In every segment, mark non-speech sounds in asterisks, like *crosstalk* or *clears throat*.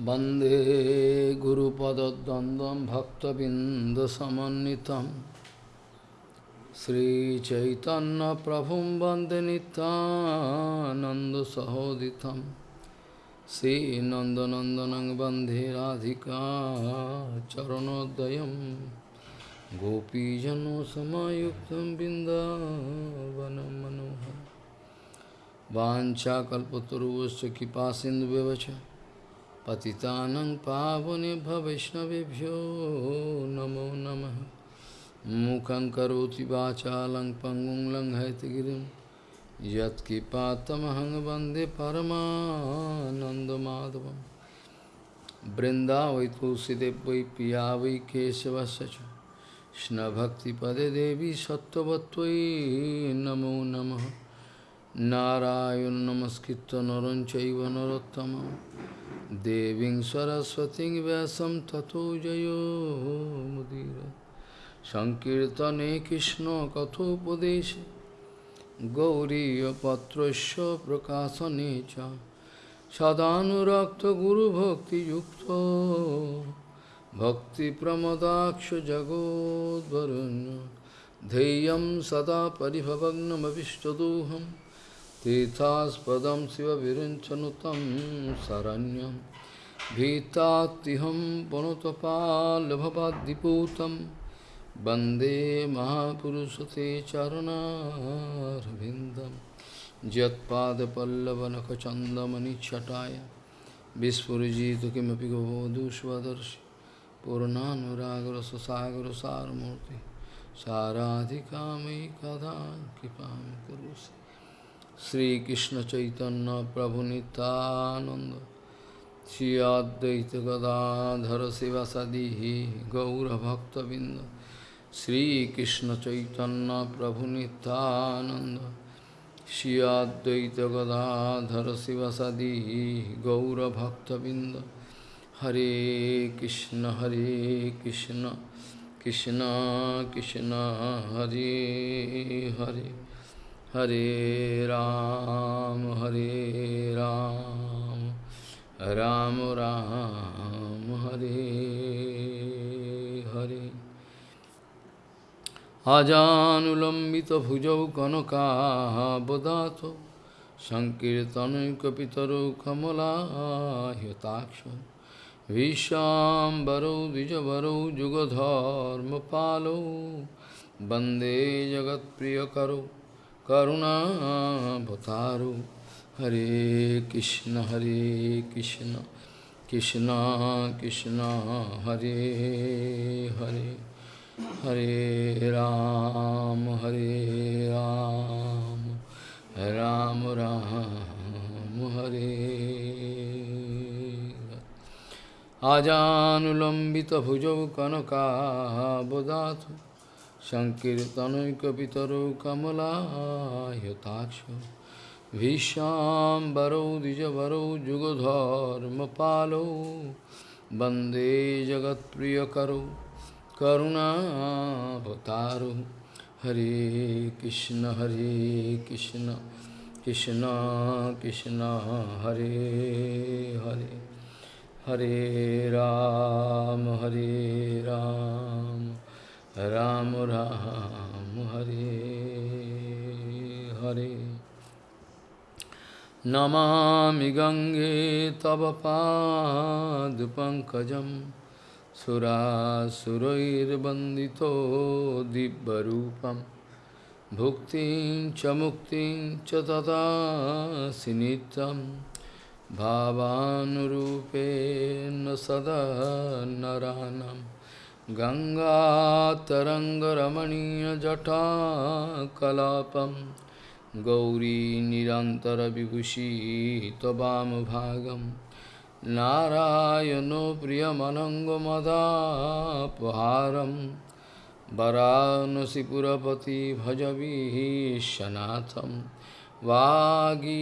वन्दे गुरुपदद्वन्द्वं भक्तबिन्दसमन्वितं श्रीचैतन्यप्रभुं वन्दे नितानन्दसहोदितं श्रीनन्दनन्दनं वन्दे राधिका चरणोदयं गोपीजनसमायुक्तं बिन्दावनं मनोहरम् वाञ्छाकल्पतरुश्च कृपासिन्धुव्यवच पतितानं पावनेभ्य वैष्णवेभ्यो नमो नमः मूकं करोति वाचालं पङ्गुं लङ्घयतिगिरिं यत्कृपातमहं वन्दे परमानन्दमाधवं बृन्दावै तुलसीदेव वै पिया वै केशवस्य च कृष्णभक्तिपदे देवी सत्त्ववत्त्वयि नमो नमः नारायण नमस्कृत्य नरं चैव नरोत्तमं देवीं सरस्वतीं व्यासं ततो जयो मुदीर सङ्कीर्तने कृष्णकथोपदेशे गौरीयपत्रस्य प्रकाशने च सदानुरक्तगुरुभक्तियुक्तो भक्तिप्रमदाक्ष जगोद्वरुण्य धैर्यं सदा परिभवग्नमविष्टदोहम् तीर्थास्पदम शिव विरुंचनुतम शरण्यम भीतातिहम पुनुतपालभवाद्दिपूतम वंदे महापुरुष ते चरणारविंदम यदपल्लवनखचंदमणिछटाया विस्फुजित किमें गोदुष्वदर्श। पूर्णानुरागर सुसागर सारूर्ति साराधिका मयि कदा कृपा कुरुसी শ্রীকৃষ্ণ চৈতন্য প্রভু নিতানন্দ শ্রী অদ্বৈত গদাধর শিবাসাদি গৌরভক্তবৃন্দ। শ্রীকৃষ্ণ চৈতন্য প্রভু নিতানন্দ শ্রী অদ্বৈত গদাধর শিবাসাদি গৌরভক্তবৃন্দ। হরে কৃষ্ণ হরে Krishna Krishna Krishna, Hare Hare. Hare Ram, Hare Ram, Ram Ram, Hare Hare. Ajanulambita bhujau kanaka bodato, Sankirtanu kapitaru kamala hyataksha, Vishambaro vijavaro jugadharma palo, Bande jagat priyakaro, করুণাবতারো হরে কৃষ্ণ হরে কৃষ্ণ কৃষ্ণ কৃষ্ণ হরে হরে হরে রাম হরে রাম রাম রাম হরে আজানুলম্বিত ভুজৌ কনকাবদাথ Sankirtanaikapitaro Kamalahayataksha Vishambaro Dijavaro Jugodharma Palo Bande Jagat Priyakaro Karuna Bhataro Hare Krishna Hare Krishna. Krishna Krishna Hare Hare. Hare Ram Hare Ram. Ram Ram Hare Hare Namami गङ्गे तव पादपङ्कजं सुरासुरैर्वन्दितो दिव्यरूपं भुक्तिं च मुक्तिं च ददासि नित्यं भावानुरूपेण सदा नरानम् गङ्गातरङ्गरमणीयजटाकलापं गौरी निरन्तरविभूषी त्ववामभागं नारायणो प्रियमनङ्गमदापहारं वरानसिपुरपति भजवीशनाथं वागीषजुष्वदने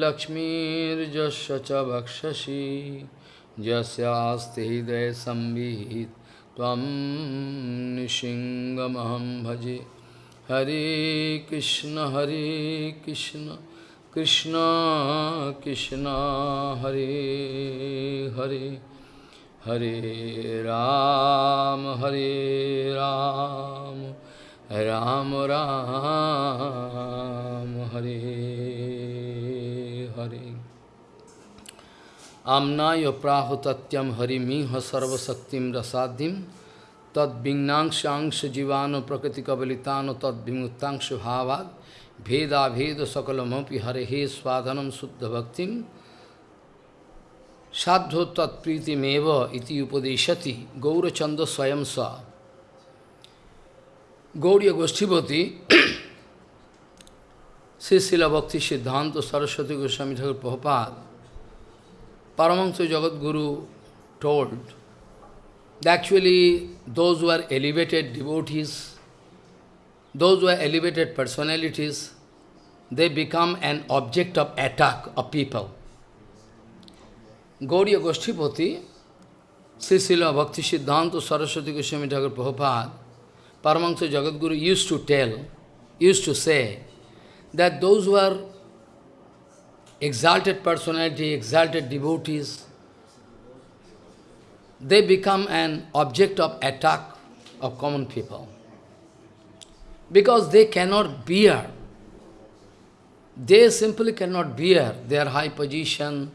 लक्ष्मीर्जस्य च वक्षसि जस्यास्ति हृदय संविहित। तम निशिंगमहम भजे। हरे कृष्ण हरे कृष्ण कृष्ण कृष्ण, हरे हरे। हरे राम हरे Ram Ram Ram, Hare Hare. Amnaya Prahutatyam Harimiha Sarvasaktim Rasadhim Tad Bhignangshangsha Jivano Prakriti Kavalitano Tad Bhimutangsha Bhavad Veda Veda Sakalamapi Harehe Swadhanam Suddha Bhaktim Sadho Tat Priti Meva Iti Upadeshati Gaurachanda Swayam Sa Gauriya Goshtipati Sisila Bhakti Siddhanta Saraswati Goswami Thakur Prabhupada Paramahansa Jagat Guru told that actually those who are elevated devotees those who are elevated personalities, they become an object of attack of people. Gauriya Goshtipati, Srisila Bhakti Siddhanta Saraswati Goswami Thakur Prabhupada, Paramahansa Jagadguru used to tell, used to say, that those who are exalted personality, exalted devotees, they become an object of attack of common people because they cannot bear. They simply cannot bear their high position,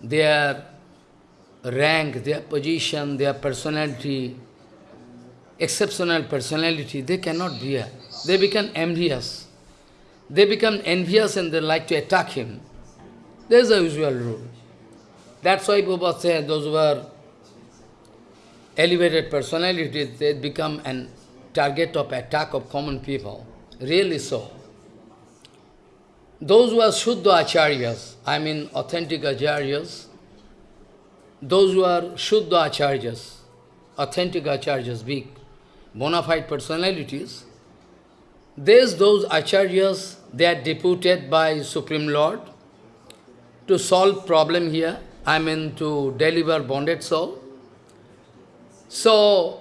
their rank, their position, their personality, exceptional personality, they cannot bear. They become envious. They become envious and they like to attack him. There is a usual rule. That's why Prabhupada said those who are elevated personalities, they become an target of attack of common people. Really so. Those who are Shuddha Acharyas, I mean authentic Acharyas, those who are Shuddha Acharyas, authentic Acharyas, big, bona fide personalities, there's those Acharyas, they are deputed by Supreme Lord to solve problem here, I mean to deliver bonded soul. So,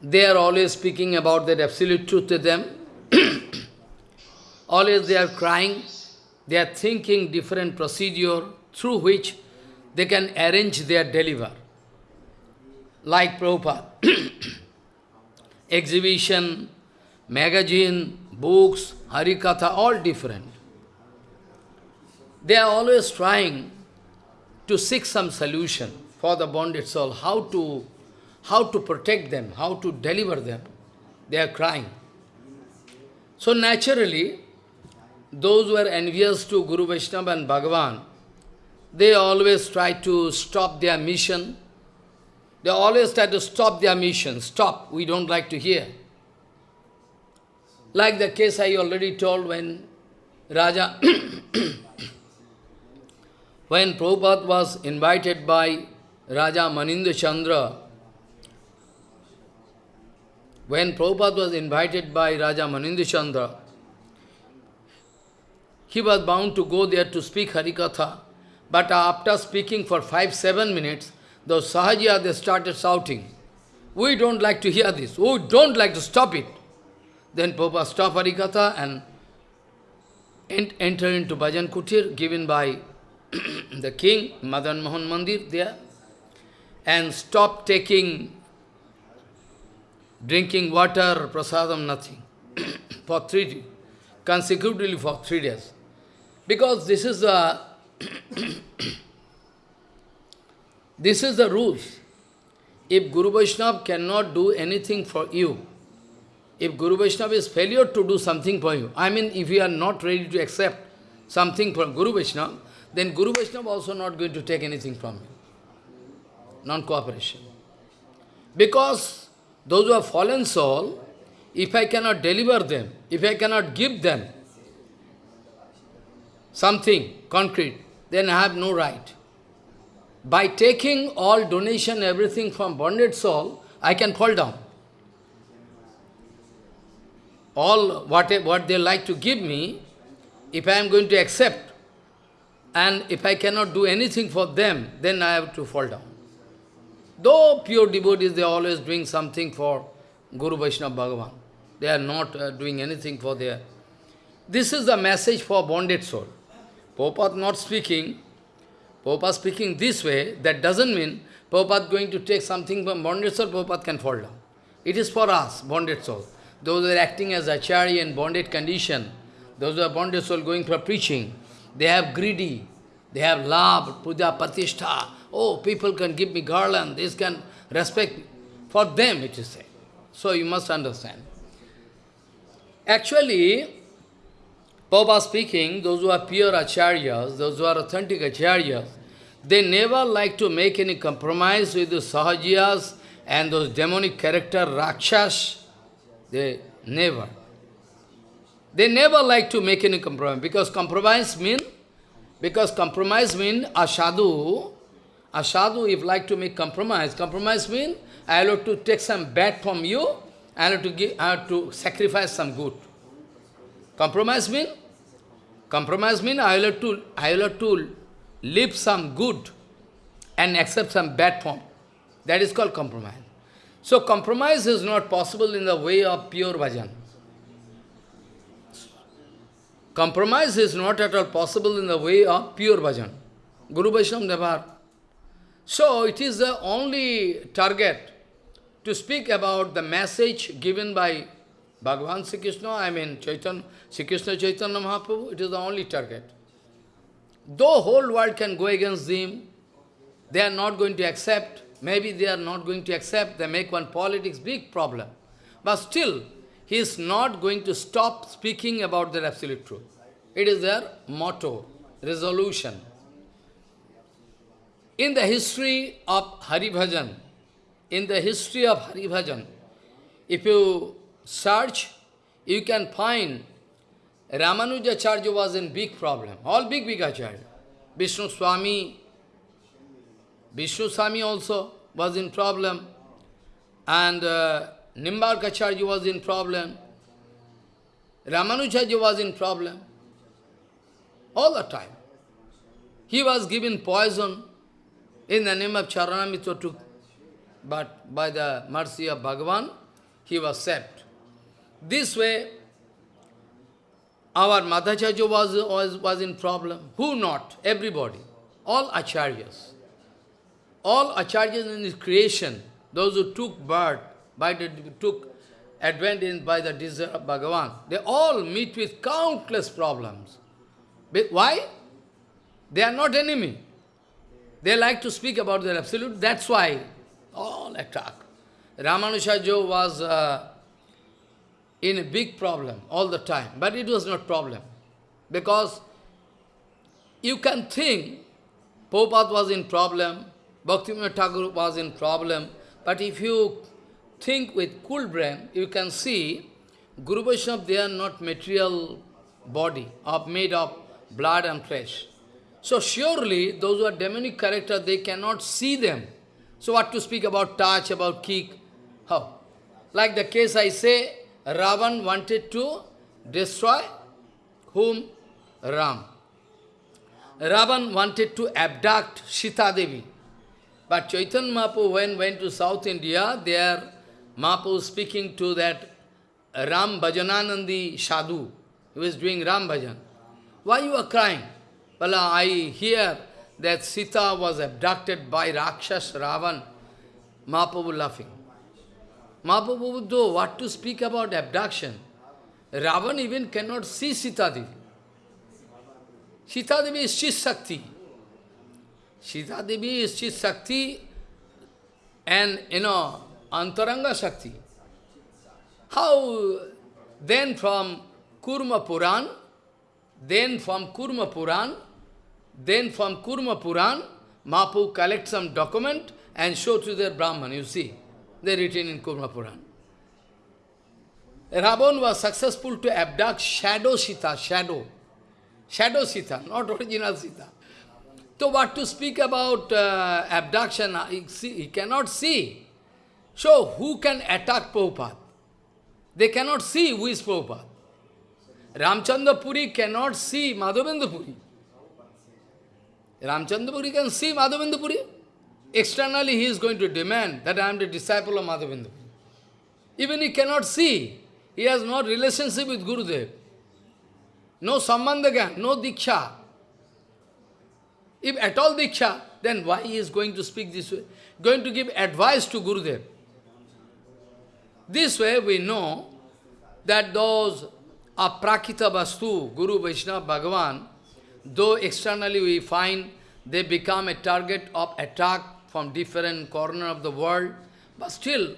they are always speaking about that absolute truth to them. *coughs* always they are crying, they are thinking different procedure through which they can arrange their deliver. Like Prabhupada. *coughs* Exhibition, magazine, books, Harikatha, all different. They are always trying to seek some solution for the bonded soul, how to how to protect them, how to deliver them. They are crying. So naturally, those who are envious to Guru Vaishnava and Bhagavan, they always try to stop their mission. They always try to stop their mission. Stop, we don't like to hear. Like the case I already told when Raja, *clears throat* when Prabhupada was invited by Raja Manindra Chandra when Prabhupada was invited by Raja Manindra Chandra, he was bound to go there to speak Harikatha. But after speaking for five, seven minutes, the Sahajiya, they started shouting, we don't like to hear this, we don't like to stop it. Then Prabhupada stopped Harikatha and entered into Bhajan Kutir given by *clears throat* the king, Madan Mohan Mandir there, and stopped taking drinking water, prasadam, nothing, *clears throat* for three days, consecutively for three days. Because this is the *clears throat* this is the rules. If Guru Vaishnava cannot do anything for you, if Guru Vaishnava is failure to do something for you, I mean if you are not ready to accept something from Guru Vaishnava, then Guru Vaishnava also not going to take anything from you. Non-cooperation. Because those who are fallen soul, if I cannot deliver them, if I cannot give them something concrete, then I have no right. By taking all donation, everything from bonded soul, I can fall down. All what, what they like to give me, if I am going to accept, and if I cannot do anything for them, then I have to fall down. Though pure devotees, they are always doing something for Guru Vaishnava Bhagavan. They are not uh, doing anything for their This is the message for bonded soul. Prabhupada not speaking, Prabhupada speaking this way, that doesn't mean Prabhupada going to take something from bonded soul, Prabhupada can fall down. It is for us, bonded soul. Those who are acting as acharya in bonded condition, those who are bonded soul going for preaching, they have greedy, they have love, puja, patishtha. Oh, people can give me garland, this can respect. For them, it is said. So you must understand. Actually, Prabhupada speaking, those who are pure acharyas, those who are authentic acharyas, they never like to make any compromise with the sahajiyas and those demonic character rakshas. They never. They never like to make any compromise, because compromise mean, because compromise mean a sadhu, a sadhu if like to make compromise, compromise mean I have to take some bad from you, I have to give, I have to sacrifice some good. Compromise mean Compromise means I have to, I have to leave some good and accept some bad form. That is called compromise. So compromise is not possible in the way of pure bhajan. Compromise is not at all possible in the way of pure bhajan. Guru Vaishnava never. So it is the only target to speak about the message given by Bhagavan Sri Krishna, I mean Chaitanya, Sri Krishna Chaitanya Mahaprabhu, it is the only target. Though whole world can go against them, they are not going to accept, maybe they are not going to accept, they make one politics big problem. But still, he is not going to stop speaking about their absolute truth. It is their motto, resolution. In the history of Hari Bhajan, in the history of Hari Bhajan, if you search, you can find Ramanuja Ramanujacharya was in big problem. All big, big acharya. Vishnu Swami, Vishnu Swami also was in problem. And uh, Nimbarkacharya was in problem. Ramanujacharya was in problem. All the time. He was given poison in the name of Charanamrita took, but by the mercy of Bhagavan, he was saved. This way, our Madhacharya was, was, was in problem. Who not? Everybody. All acharyas. All acharyas in this creation, those who took birth, by the, took advantage by the desire of Bhagavan, they all meet with countless problems. Why? They are not enemy. They like to speak about their absolute, that's why all attack. Ramanujaja was uh, in a big problem all the time. But it was not problem. Because you can think Prabhupada was in problem, Bhaktivinoda Thakur was in problem, but if you think with cool brain, you can see Guru Vaishnava, they are not material body, of made of blood and flesh. So surely, those who are demonic character, they cannot see them. So what to speak about touch, about kick? How? Like the case I say, Ravan wanted to destroy whom? Ram. Ravan wanted to abduct Sita Devi. But Chaitanya Mahaprabhu, when went to South India, there Mahaprabhu speaking to that Ram Bhajananandi Sadhu, He was doing Ram Bhajan. Why you are crying? Well, I hear that Sita was abducted by Rakshas Ravan. Mahaprabhu laughing. Mahaprabhu though, what to speak about abduction? Ravan even cannot see Sita Devi. Sita Devi is Chit Shakti. Sita Devi is Chit Shakti and, you know, Antaranga Shakti. How then from Kurma Puran, then from Kurma Puran, then from Kurma Puran, Mahaprabhu collect some document and show to their Brahman, you see. They written in Kurma Puran. Ravan was successful to abduct shadow Sita, shadow. Shadow Sita, not original Sita. So what to speak about uh, abduction, he, see, he cannot see. So who can attack Prabhupada? They cannot see who is Prabhupada. Ramchandra Puri cannot see Madhavendra Puri. Ramchandra Puri can see Madhavendra Puri. Externally, he is going to demand that I am the disciple of Madhavendra. Even he cannot see. He has no relationship with Gurudev. no sambandha no diksha. If at all diksha, then why he is going to speak this way? Going to give advice to Gurudev. This way we know that those aprakrita vastu, Guru Vaishnava Bhagavan, though externally we find they become a target of attack from different corner of the world, but still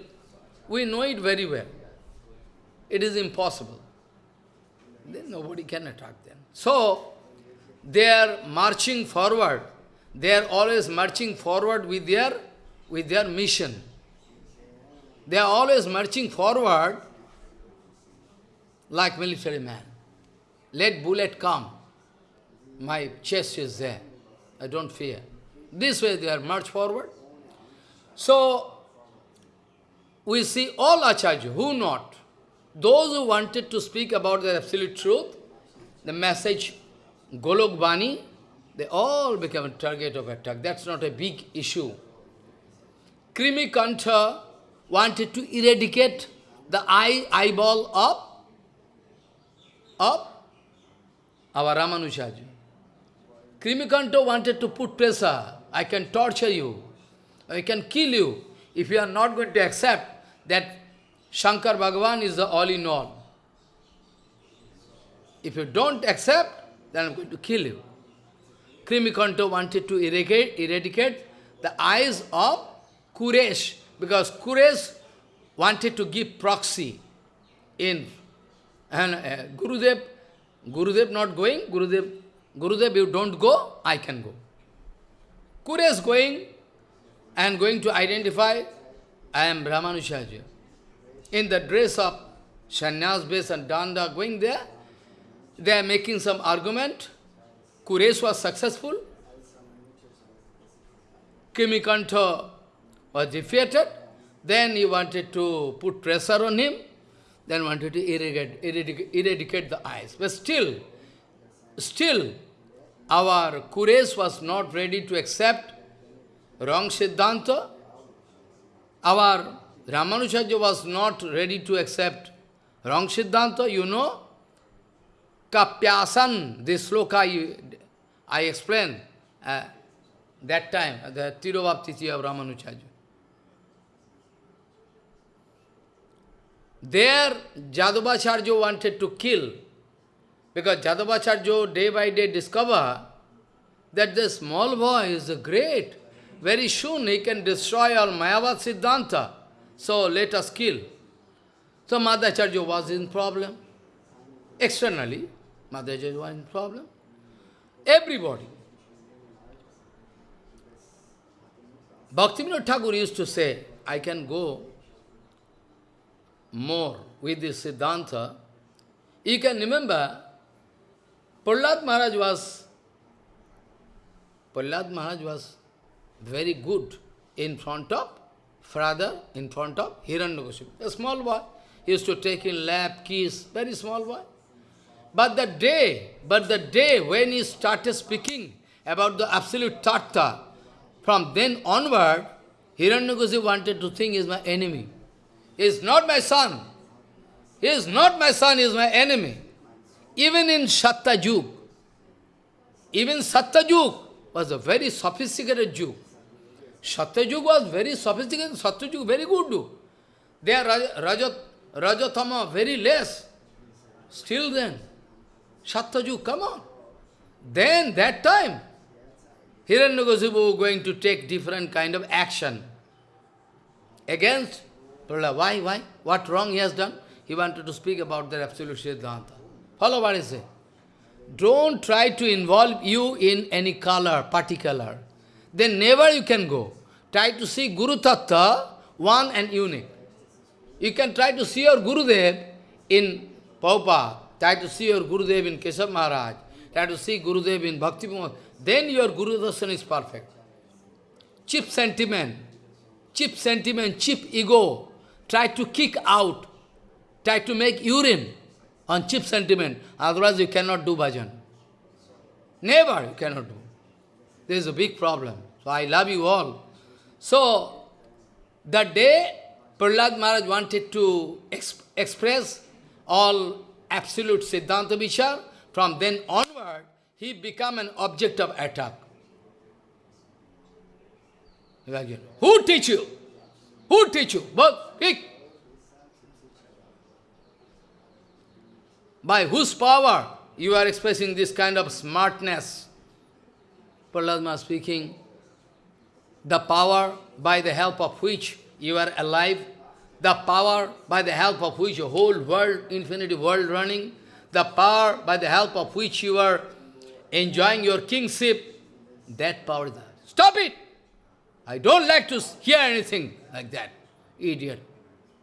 we know it very well. It is impossible. Then nobody can attack them. So, they are marching forward. They are always marching forward with their, with their mission. They are always marching forward like military man. Let bullet come. My chest is there. I don't fear. This way they are march forward. So, we see all Acharya, who not? Those who wanted to speak about the absolute truth, the message Golok Bani, they all become a target of attack. That's not a big issue. Krimikantha wanted to eradicate the eye eyeball of, of our Ramanujarya. Krimikanto wanted to put pressure. I can torture you. I can kill you if you are not going to accept that Shankar Bhagavan is the all-in-all. If you don't accept, then I'm going to kill you. Krimikanto wanted to eradicate, eradicate the eyes of Kuresh, because Kuresh wanted to give proxy in and uh, Gurudev, Gurudev not going, Gurudev, Gurudev, you don't go, I can go. Kuresh going and going to identify, I am Ramanujarya. In the dress of sannyas base and danda going there, they are making some argument. Kuresh was successful. Krimikantha was defeated. Then he wanted to put pressure on him. Then wanted to eradicate, eradicate, eradicate the eyes. But still, still, our Kuresh was not ready to accept wrong Siddhanta. Our Ramanujarya was not ready to accept wrong Siddhanta, you know. Kapyasan, this sloka I, explained uh, that time, the Tirobhaptiti of Ramanujarya. There, Jadavacharya wanted to kill, because Jadavacharya day by day discover that the small boy is great. Very soon he can destroy all Mayavad Siddhanta. So let us kill. So Madhacharya was in problem. Externally, Madhacharya was in problem. Everybody. Bhaktivinoda Thakur used to say, I can go more with this Siddhanta. You can remember, Prahlad Maharaj was, Prahlad Maharaj was very good in front of father, in front of Hiranyakashipu. A small boy. He used to take in lap, kiss, very small boy. But the day, but the day when he started speaking about the absolute tattva, from then onward, Hiranyakashipu wanted to think is my enemy. He is not my son. He is not my son, he is my enemy. Even in Sattajuk, even Sattajuk was a very sophisticated Jew. Satyajug was very sophisticated, Satyajug very good. They are Rajat, Rajatama very less. Still then, Satyajug, come on. Then, that time, Hiranyakasipu going to take different kind of action against Why, why? What wrong he has done? He wanted to speak about the absolute Siddhanta. Follow what I say. Don't try to involve you in any color, particular. Then never you can go. Try to see Guru Tattva, one and unique. You can try to see your Gurudev in Paupa, try to see your Gurudev in Keshav Maharaj, try to see Gurudev in Bhakti then your Guru Darshan is perfect. Cheap sentiment, cheap sentiment, cheap ego, try to kick out, try to make urine on cheap sentiment, otherwise you cannot do bhajan. Never you cannot do. There is a big problem. So I love you all. So, that day Prahlad Maharaj wanted to exp express all absolute Siddhanta Vichar, from then onward, he become an object of attack. Who teach you? Who teach you? Kick. By whose power you are expressing this kind of smartness? Prahlad speaking, the power by the help of which you are alive, the power by the help of which your whole world, infinity world running, the power by the help of which you are enjoying your kingship, that power. Stop it! I don't like to hear anything like that. Idiot.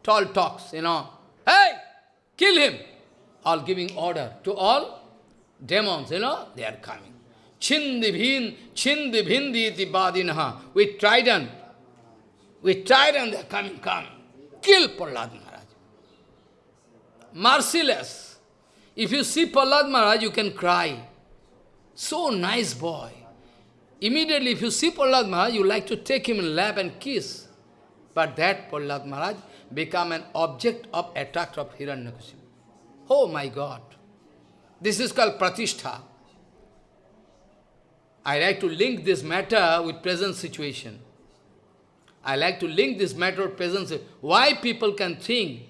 Tall talks, you know. Hey! Kill him! All giving order to all demons, you know, they are coming. Chindibhin, chindibhindi badinaha. With trident. With trident they are coming, come. Kill Prahlad Maharaj. Merciless. If you see Prahlad Maharaj, you can cry. So nice boy. Immediately, if you see Prahlad Maharaj, you like to take him in lap and kiss. But that Prahlad Maharaj become an object of attack of Hiranyakashipu. Oh my God! This is called Pratishtha. I like to link this matter with present situation. I like to link this matter with present Why people can think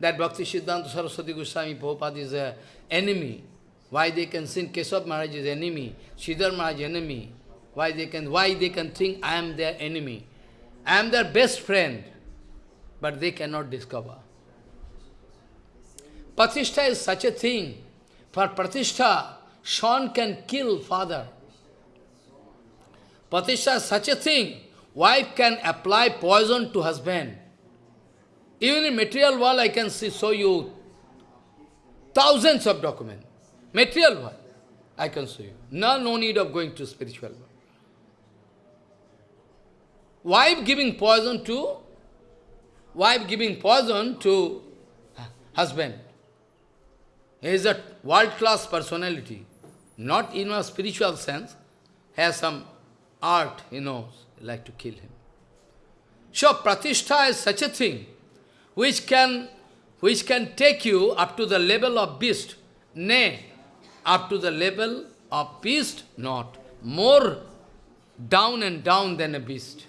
that Bhakti Siddhanta Saraswati Goswami Prabhupada is an enemy? Why they can think Keshav Maharaj is enemy, Sridhar Maharaj enemy, why they can, why they can think I am their enemy? I am their best friend, but they cannot discover. Pratishtha is such a thing. For Pratishtha, son can kill father. Pratishtha is such a thing. Wife can apply poison to husband. Even in material world, I can see, show you thousands of documents. Material world, I can show you. No, no need of going to spiritual world. Wife giving poison to, wife giving poison to husband. He is a world-class personality, not in a spiritual sense, has some art, he knows, like to kill him. So pratishtha is such a thing which can, which can take you up to the level of beast. Nay, up to the level of beast, not. More down and down than a beast.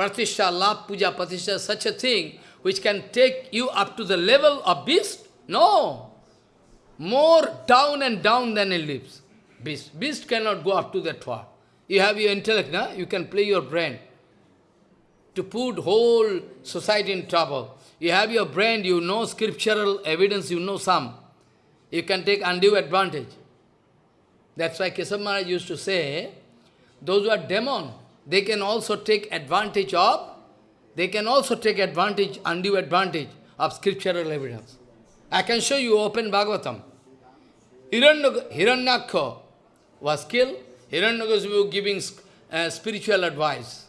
Pratishtha, love, puja, pratishtha, such a thing which can take you up to the level of beast? No. More down and down than a leaves. Beast. Beast cannot go up to that far. You have your intellect, na? you can play your brain to put whole society in trouble. You have your brain, you know scriptural evidence, you know some. You can take undue advantage. That's why Keshav Maharaj used to say, those who are demon, they can also take advantage of, they can also take advantage, undue advantage of scriptural evidence. I can show you open Bhagavatam. Hiranyaksha was killed, Hiranyakasipu giving uh, spiritual advice.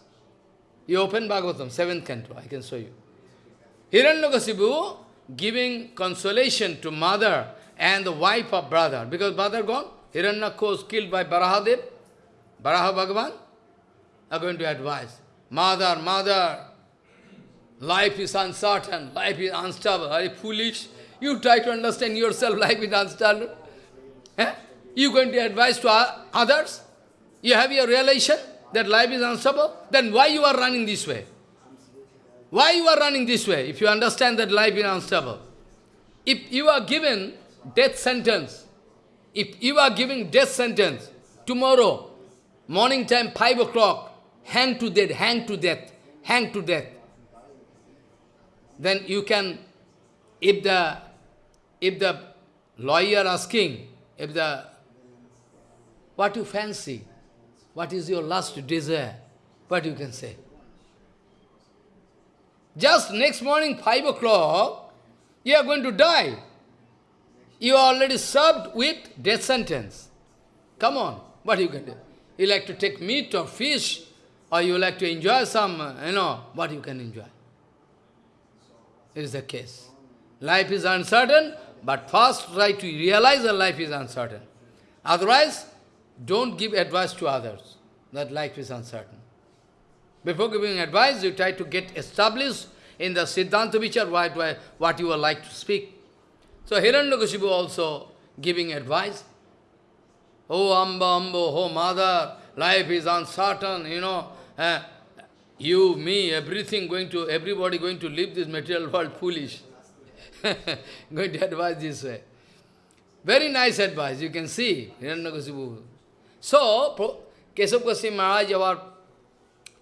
You open Bhagavatam, seventh canto, I can show you. Hiranyakasipu giving consolation to mother and the wife of brother, because brother gone, Hiranyaksha was killed by Barahadev, Baraha Bhagavan, are going to advise. Mother, mother, life is uncertain, life is unstable. Are you foolish? You try to understand yourself, life is unstable. Eh? You going to advise to others? You have your realization that life is unstable? Then why you are running this way? Why you are running this way if you understand that life is unstable? If you are given death sentence, if you are giving death sentence tomorrow, morning time, 5 o'clock, hang to death, hang to death, hang to death. Then you can, if the, if the lawyer asking, if the, what you fancy, what is your last desire, what you can say? Just next morning, 5 o'clock, you are going to die. You are already served with death sentence. Come on, what you can do? You like to take meat or fish, or you like to enjoy some, uh, you know, what you can enjoy. It is the case. Life is uncertain, but first try to realize that life is uncertain. Otherwise, don't give advice to others that life is uncertain. Before giving advice, you try to get established in the Siddhanta Vichar what, what you would like to speak. So Hiranyakashipu also giving advice. Oh, Amba, Amba, oh, mother, life is uncertain, you know. Uh, you, me, everything going to, everybody going to leave this material world foolish. *laughs* going to advise this way. Very nice advice, you can see. So, Keshav Goswami Maharaj, our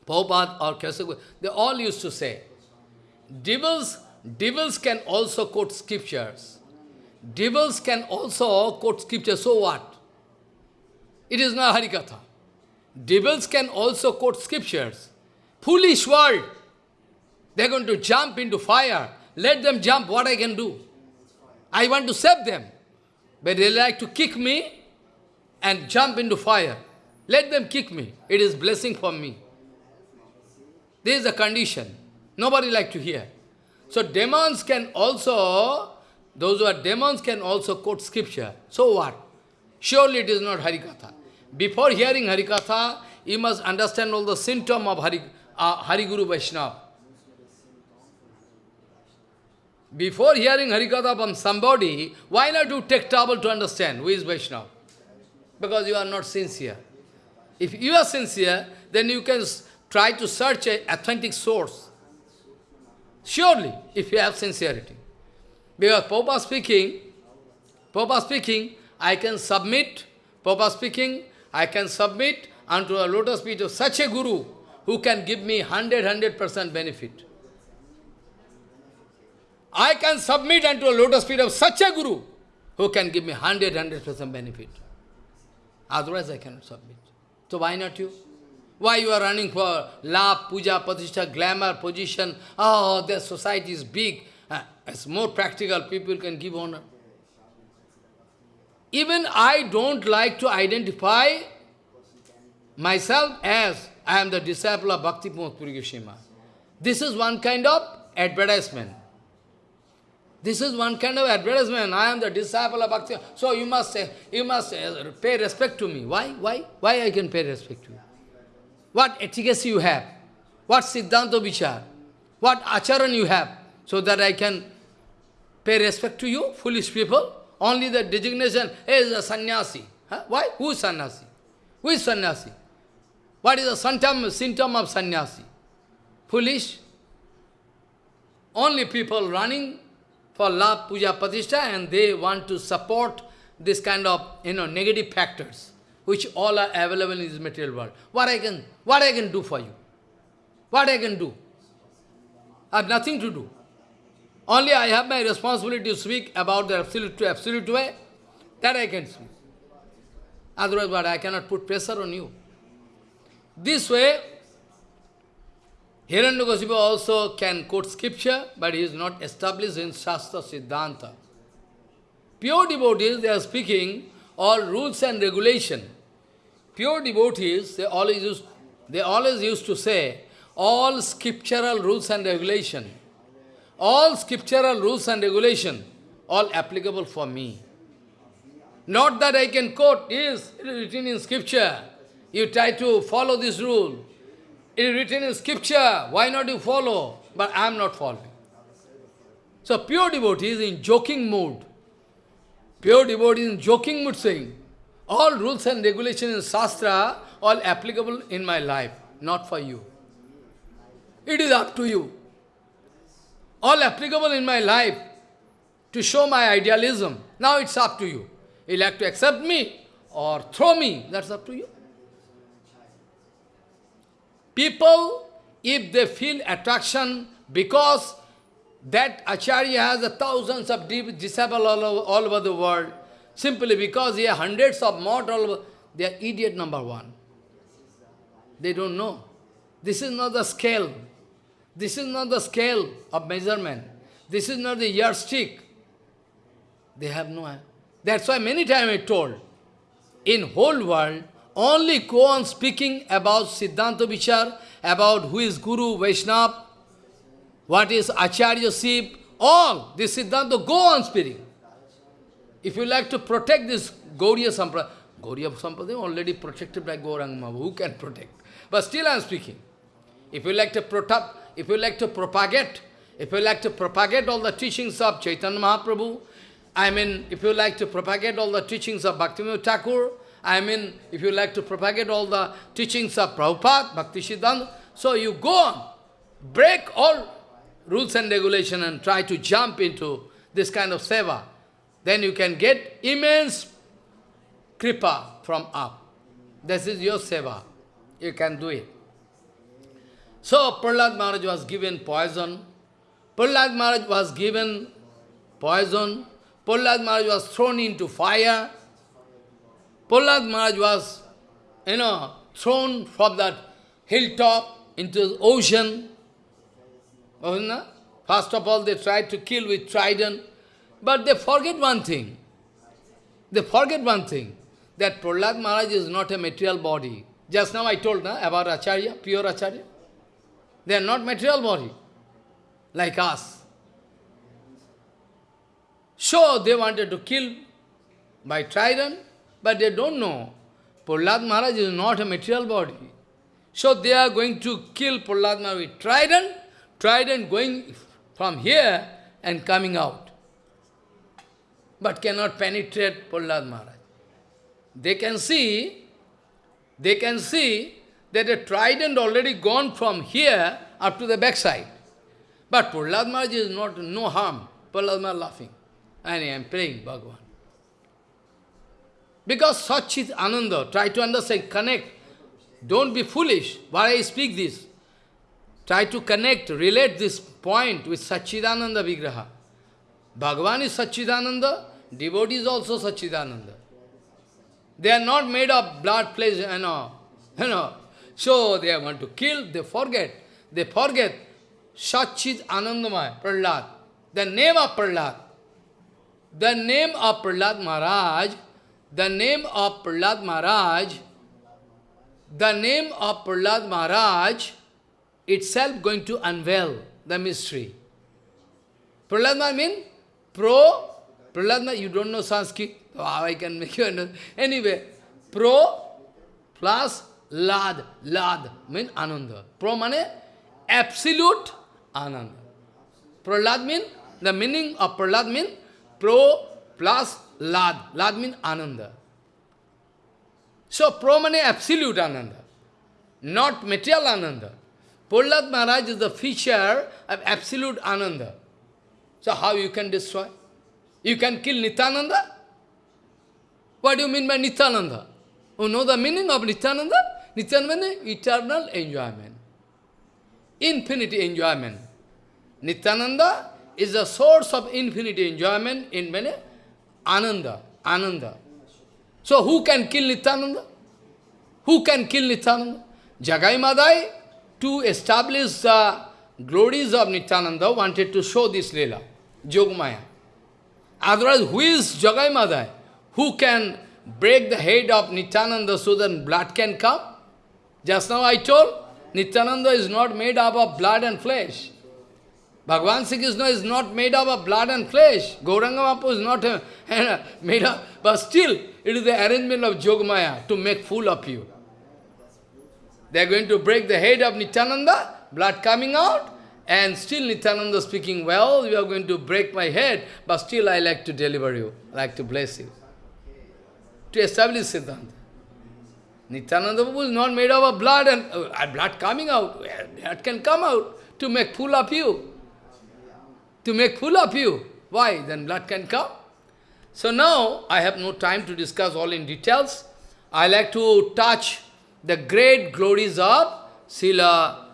Prabhupada or Keshav they all used to say, devils, devils can also quote scriptures. Devils can also quote scriptures, so what? It is not Harikatha. Devils can also quote scriptures. Foolish world. They are going to jump into fire. Let them jump, what I can do? I want to save them. But they like to kick me and jump into fire. Let them kick me. It is blessing for me. This is the condition. Nobody like to hear. So demons can also, those who are demons can also quote scripture. So what? Surely it is not Harikatha. Before hearing Harikatha, you must understand all the symptom of Hari, uh, Hariguru Vaishnava. Before hearing Harikatha from somebody, why not you take trouble to understand who is Vaishnava? Because you are not sincere. If you are sincere, then you can try to search an authentic source. Surely, if you have sincerity. Because Papa speaking, Papa speaking, I can submit, Papa speaking, I can submit unto a lotus feet of such a guru who can give me 100, 100% benefit. I can submit unto a lotus feet of such a guru who can give me 100, 100% benefit. Otherwise I cannot submit. So why not you? Why you are running for love, puja, patishtha, glamour, position? Oh, the society is big. Uh, it's more practical, people can give honor. Even I don't like to identify myself as I am the disciple of Bhakti Puri Goswami. This is one kind of advertisement. This is one kind of advertisement. I am the disciple of Bhakti. So you must say, you must uh, pay respect to me. Why? Why? Why I can pay respect to you? What efficacy you have? What Siddhanta Vichar? What acharan you have? So that I can pay respect to you, foolish people? Only the designation is a sannyasi. Huh? Why? Who is sannyasi? Who is sannyasi? What is the symptom, symptom of sannyasi? Foolish. Only people running for love, puja, patishtha, and they want to support this kind of, you know, negative factors, which all are available in this material world. What I can, what I can do for you? What I can do? I have nothing to do. Only I have my responsibility to speak about the absolute to absolute way. That I can speak. Otherwise, but I cannot put pressure on you. This way, Hiranyakasipu also can quote scripture, but he is not established in Shastra Siddhanta. Pure devotees, they are speaking all rules and regulation. Pure devotees, they always used, they always used to say, all scriptural rules and regulation, all scriptural rules and regulation, all applicable for me. Not that I can quote, yes, it is written in scripture. You try to follow this rule. It is written in scripture. Why not you follow? But I am not following. So pure devotee is in joking mood. Pure devotee is in joking mood saying, all rules and regulations in Shastra, all applicable in my life, not for you. It is up to you. All applicable in my life to show my idealism. Now it's up to you. You like to accept me or throw me, that's up to you. People, if they feel attraction because that Acharya has a thousands of disciples all over, all over the world, simply because he has hundreds of over, they are idiot number one. They don't know. This is not the scale. This is not the scale of measurement. This is not the yardstick. They have no... That's why many times I told, in whole world, only go on speaking about Siddhanta Vichar, about who is Guru, Vaishnava, what is Acharya Sip, all this Siddhanta, go on speaking. If you like to protect this Gauriya Sampradaya, Gauriya Sampradaya already protected by Gauranga Mahaprabhu, who can protect? But still I am speaking. If you like to protect, if you like to propagate, if you like to propagate all the teachings of Chaitanya Mahaprabhu, I mean, if you like to propagate all the teachings of Bhaktivinoda Thakur, I mean, if you like to propagate all the teachings of Prabhupada, Bhakti Siddhanta, so you go on, break all rules and regulation and try to jump into this kind of seva. Then you can get immense kripa from up. This is your seva. You can do it. So Prahlad Maharaj was given poison. Prahlad Maharaj was given poison. Prahlad Maharaj was thrown into fire. Prahlad Maharaj was, you know, thrown from that hilltop into the ocean. First of all, they tried to kill with trident, but they forget one thing. They forget one thing, that Prahlad Maharaj is not a material body. Just now I told na, about Acharya, pure Acharya. They are not material body, like us. So they wanted to kill by trident, but they don't know. Prahlad Maharaj is not a material body. So they are going to kill Prahlad Maharaj with trident, trident going from here and coming out. But cannot penetrate Prahlad Maharaj. They can see, they can see that a trident already gone from here up to the backside. But Prahlad Maharaj is not, no harm. Prahlad Maharaj laughing. And I am praying Bhagavan. Because such is Ananda. Try to understand, connect. Don't be foolish. Why I speak this? Try to connect, relate this point with Sachidananda Vigraha. Bhagavan is Sachidananda, devotee is also Sachidananda. They are not made of blood, flesh, you know. You know. So they want to kill, they forget. They forget Sachid Anandamaya, Prahlad. The name of Prahlad. The name of Prahlad Maharaj, the name of Prahlad Maharaj, the name of Prahlad Maharaj itself going to unveil the mystery. Prahlad Maharaj means pro, Prahlad Maharaj, you don't know Sanskrit, how I can make you understand. Anyway, pro plus lad, lad means ananda. Pro means absolute ananda. Prahlad means, the meaning of Prahlad means pro plus lad. Lad means ananda. So pro means absolute ananda, not material ananda. Prahlad Maharaj is the feature of absolute ananda. So how you can destroy? You can kill Nityananda? What do you mean by Nityananda? You know the meaning of Nityananda? Nityananda eternal enjoyment. Infinity enjoyment. Nityananda is the source of infinity enjoyment in many Ananda. Ananda. So who can kill Nityananda? Who can kill Nityananda? Jagai Madai, to establish the glories of Nityananda, wanted to show this Leela, Jogmaya. Otherwise, who is Jagai Madai? Who can break the head of Nityananda so that blood can come? Just now I told, Nityananda is not made up of blood and flesh. Bhagavan Sri Krishna is not made up of blood and flesh. Gauranga Mahaprabhu is not uh, *laughs* made up, but still, it is the arrangement of Jogmaya to make fool of you. They are going to break the head of Nityananda, blood coming out, and still Nityananda speaking, well, you are going to break my head, but still I like to deliver you, I like to bless you. To establish Siddhanta. Nityananda Prabhu is not made of blood and uh, blood coming out. That can come out to make fool of you. To make fool of you. Why? Then blood can come. So now, I have no time to discuss all in details. I like to touch the great glories of Srila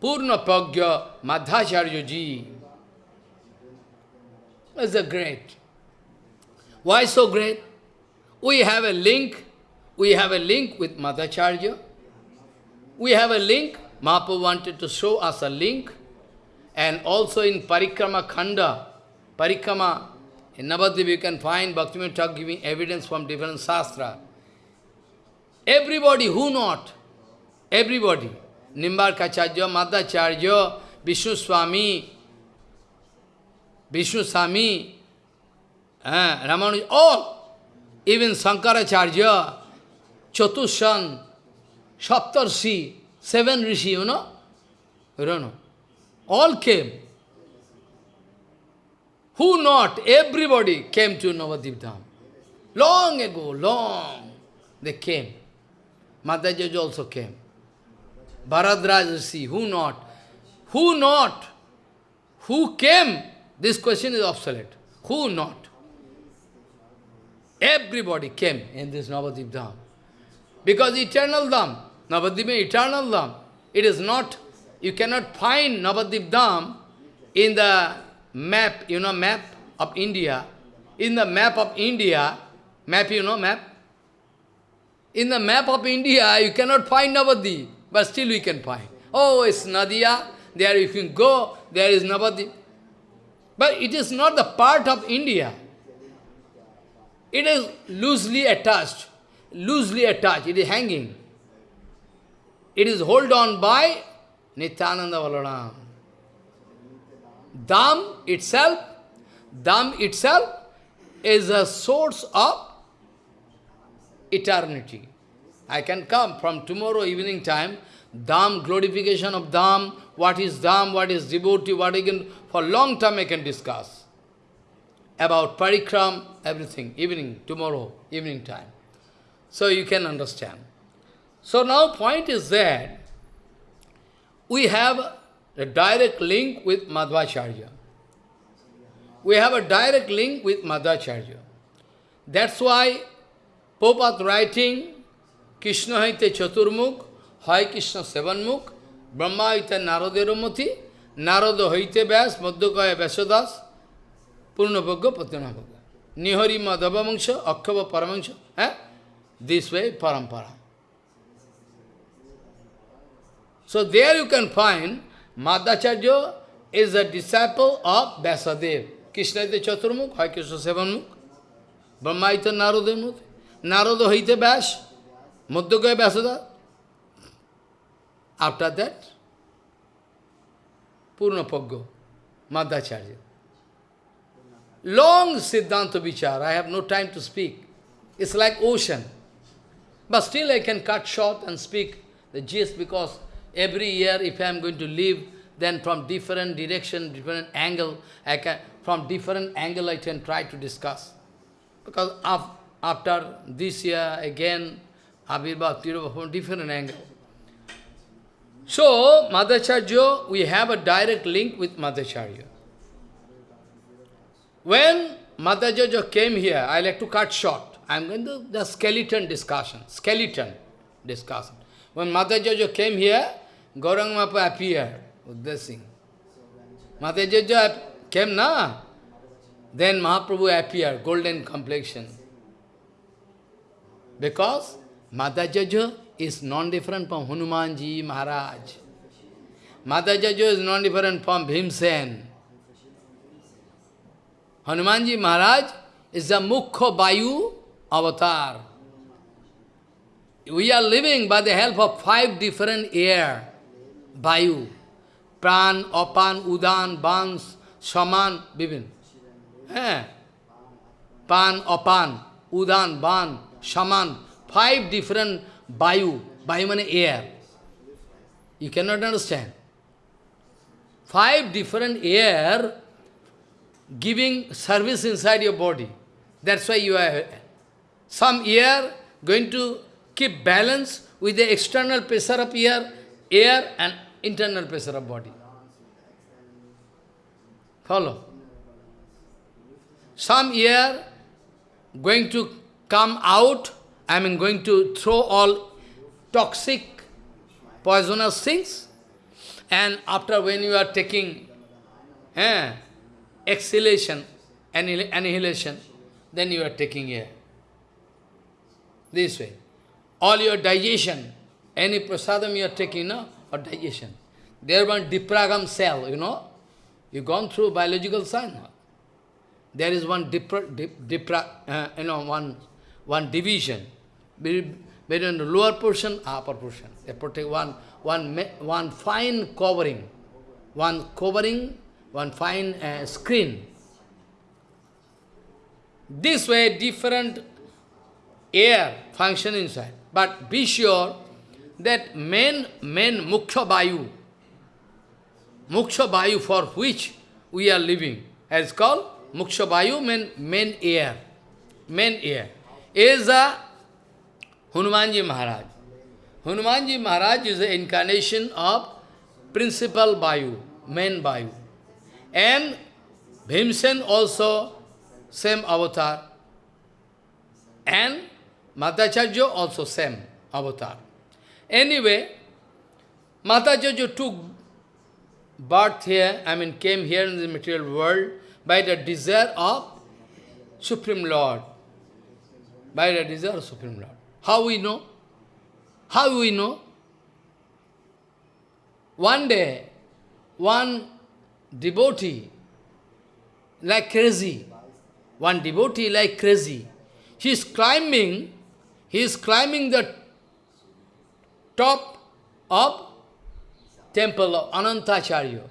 Purna Pragya Madhacharya ji. It's a great. Why so great? We have a link, we have a link with Madhacharya. We have a link, Mahaprabhu wanted to show us a link. And also in Parikrama Khanda, Parikrama, in Navadvip you can find Bhaktivinoda Thakur giving evidence from different sastra. Everybody, who not? Everybody. Nimbarkacharya, Madhacharya, Vishnu Swami, Vishnu Swami, uh, Ramanuja, all, even Sankaracharya, Chatushan, Saptarshi, seven rishi, you know? You don't know. All came. Who not? Everybody came to Navadvip Dham. Long ago, long, they came. Madhajaj also came. Bharadwaj Rishi, who not? Who not? Who came? This question is obsolete. Who not? Everybody came in this Navadvip Dham. Because eternal Dham, is eternal Dham. It is not, you cannot find Navadvip Dham in the map, you know, map of India. In the map of India, map, you know, map? In the map of India, you cannot find Navadvip, but still we can find. Oh, it's Nadia, there you can go, there is Navadvip. But it is not the part of India. It is loosely attached, loosely attached, it is hanging. It is held on by Nityananda Balaram. Dham itself, Dham itself is a source of eternity. I can come from tomorrow evening time, Dham, glorification of Dham, what is Dham, what is devotee, what can, for long time I can discuss. About parikram, everything, evening, tomorrow, evening time. So you can understand. So now point is that we have a direct link with Madhvacharya. We have a direct link with Madhvacharya. That's why Popat writing, Krishna haite chaturmukh, hai Krishna sevanmukh, Brahma haite naraderomati, narado haite vyas, madhukaya vyasadas, purnabhagya patyanabhagya. Nihari madhava mangsha, akkhava paramangsha. Eh? This way, parampara. So there you can find Madhacharya is a disciple of Vyasadev. Krishna is the Chaturmukh, Hai Krishna Sevanmukh, Brahma is the Narodamukh, Narada Haite Vyas, Madhukaya Vyasada. After that, Purnapaggo, Madhacharya. Long Siddhanta Vichar, I have no time to speak. It's like ocean. But still I can cut short and speak the gist because every year if I am going to live, then from different direction, different angle, I can, from different angle I can try to discuss. Because af, after this year, again, Abhirbhav, Tirubha, from different angle. So, Madhacharya, we have a direct link with Madhacharya. When Madhacharya came here, I like to cut short. I am going to the skeleton discussion, skeleton discussion. When Madhacharya came here, Gaurang Mapa appeared with this thing. Madhacharya came, na? Then Mahaprabhu appeared, golden complexion. Because Madhacharya is non-different from Hanumanji Maharaj. Madhacharya is non-different from Bhimsen. Hanumanji Maharaj is the Mukhya Bayu avatar. We are living by the help of five different air, Bayu, Pran, Apan, Udan, Bans, Shaman, Bibin. Eh? Pan, Apan, Udan, Ban, Shaman, five different Bayu, Bayu means air. You cannot understand. Five different air giving service inside your body. That's why you are some air going to keep balance with the external pressure of air, air and internal pressure of body. Follow? Some air going to come out, I mean going to throw all toxic, poisonous things, and after when you are taking eh, exhalation, annihilation, then you are taking air. This way. All your digestion, any prasadam you are taking, no? or digestion. There one diaphragm cell, you know. You gone through biological science. There is one dipra, dip, dipra, uh, you know, one one division between the lower portion, upper portion. They protect one one one fine covering, one covering, one fine uh, screen. This way, different air function inside. But be sure that main, main Mukhya Vayu, Mukhya Vayu for which we are living, is called Mukhya Vayu main, main air. Main air. Is a Hanumanji Maharaj. Hanumanji Maharaj is the incarnation of principal Vayu, main Vayu. And Bhimsen also same avatar. And Madhacharya also same avatar. Anyway, Madhacharya took birth here, I mean came here in the material world by the desire of Supreme Lord. By the desire of Supreme Lord. How we know? How we know? One day, one devotee, like crazy, one devotee like crazy, he is climbing, he is climbing the top of temple of Anantacharya,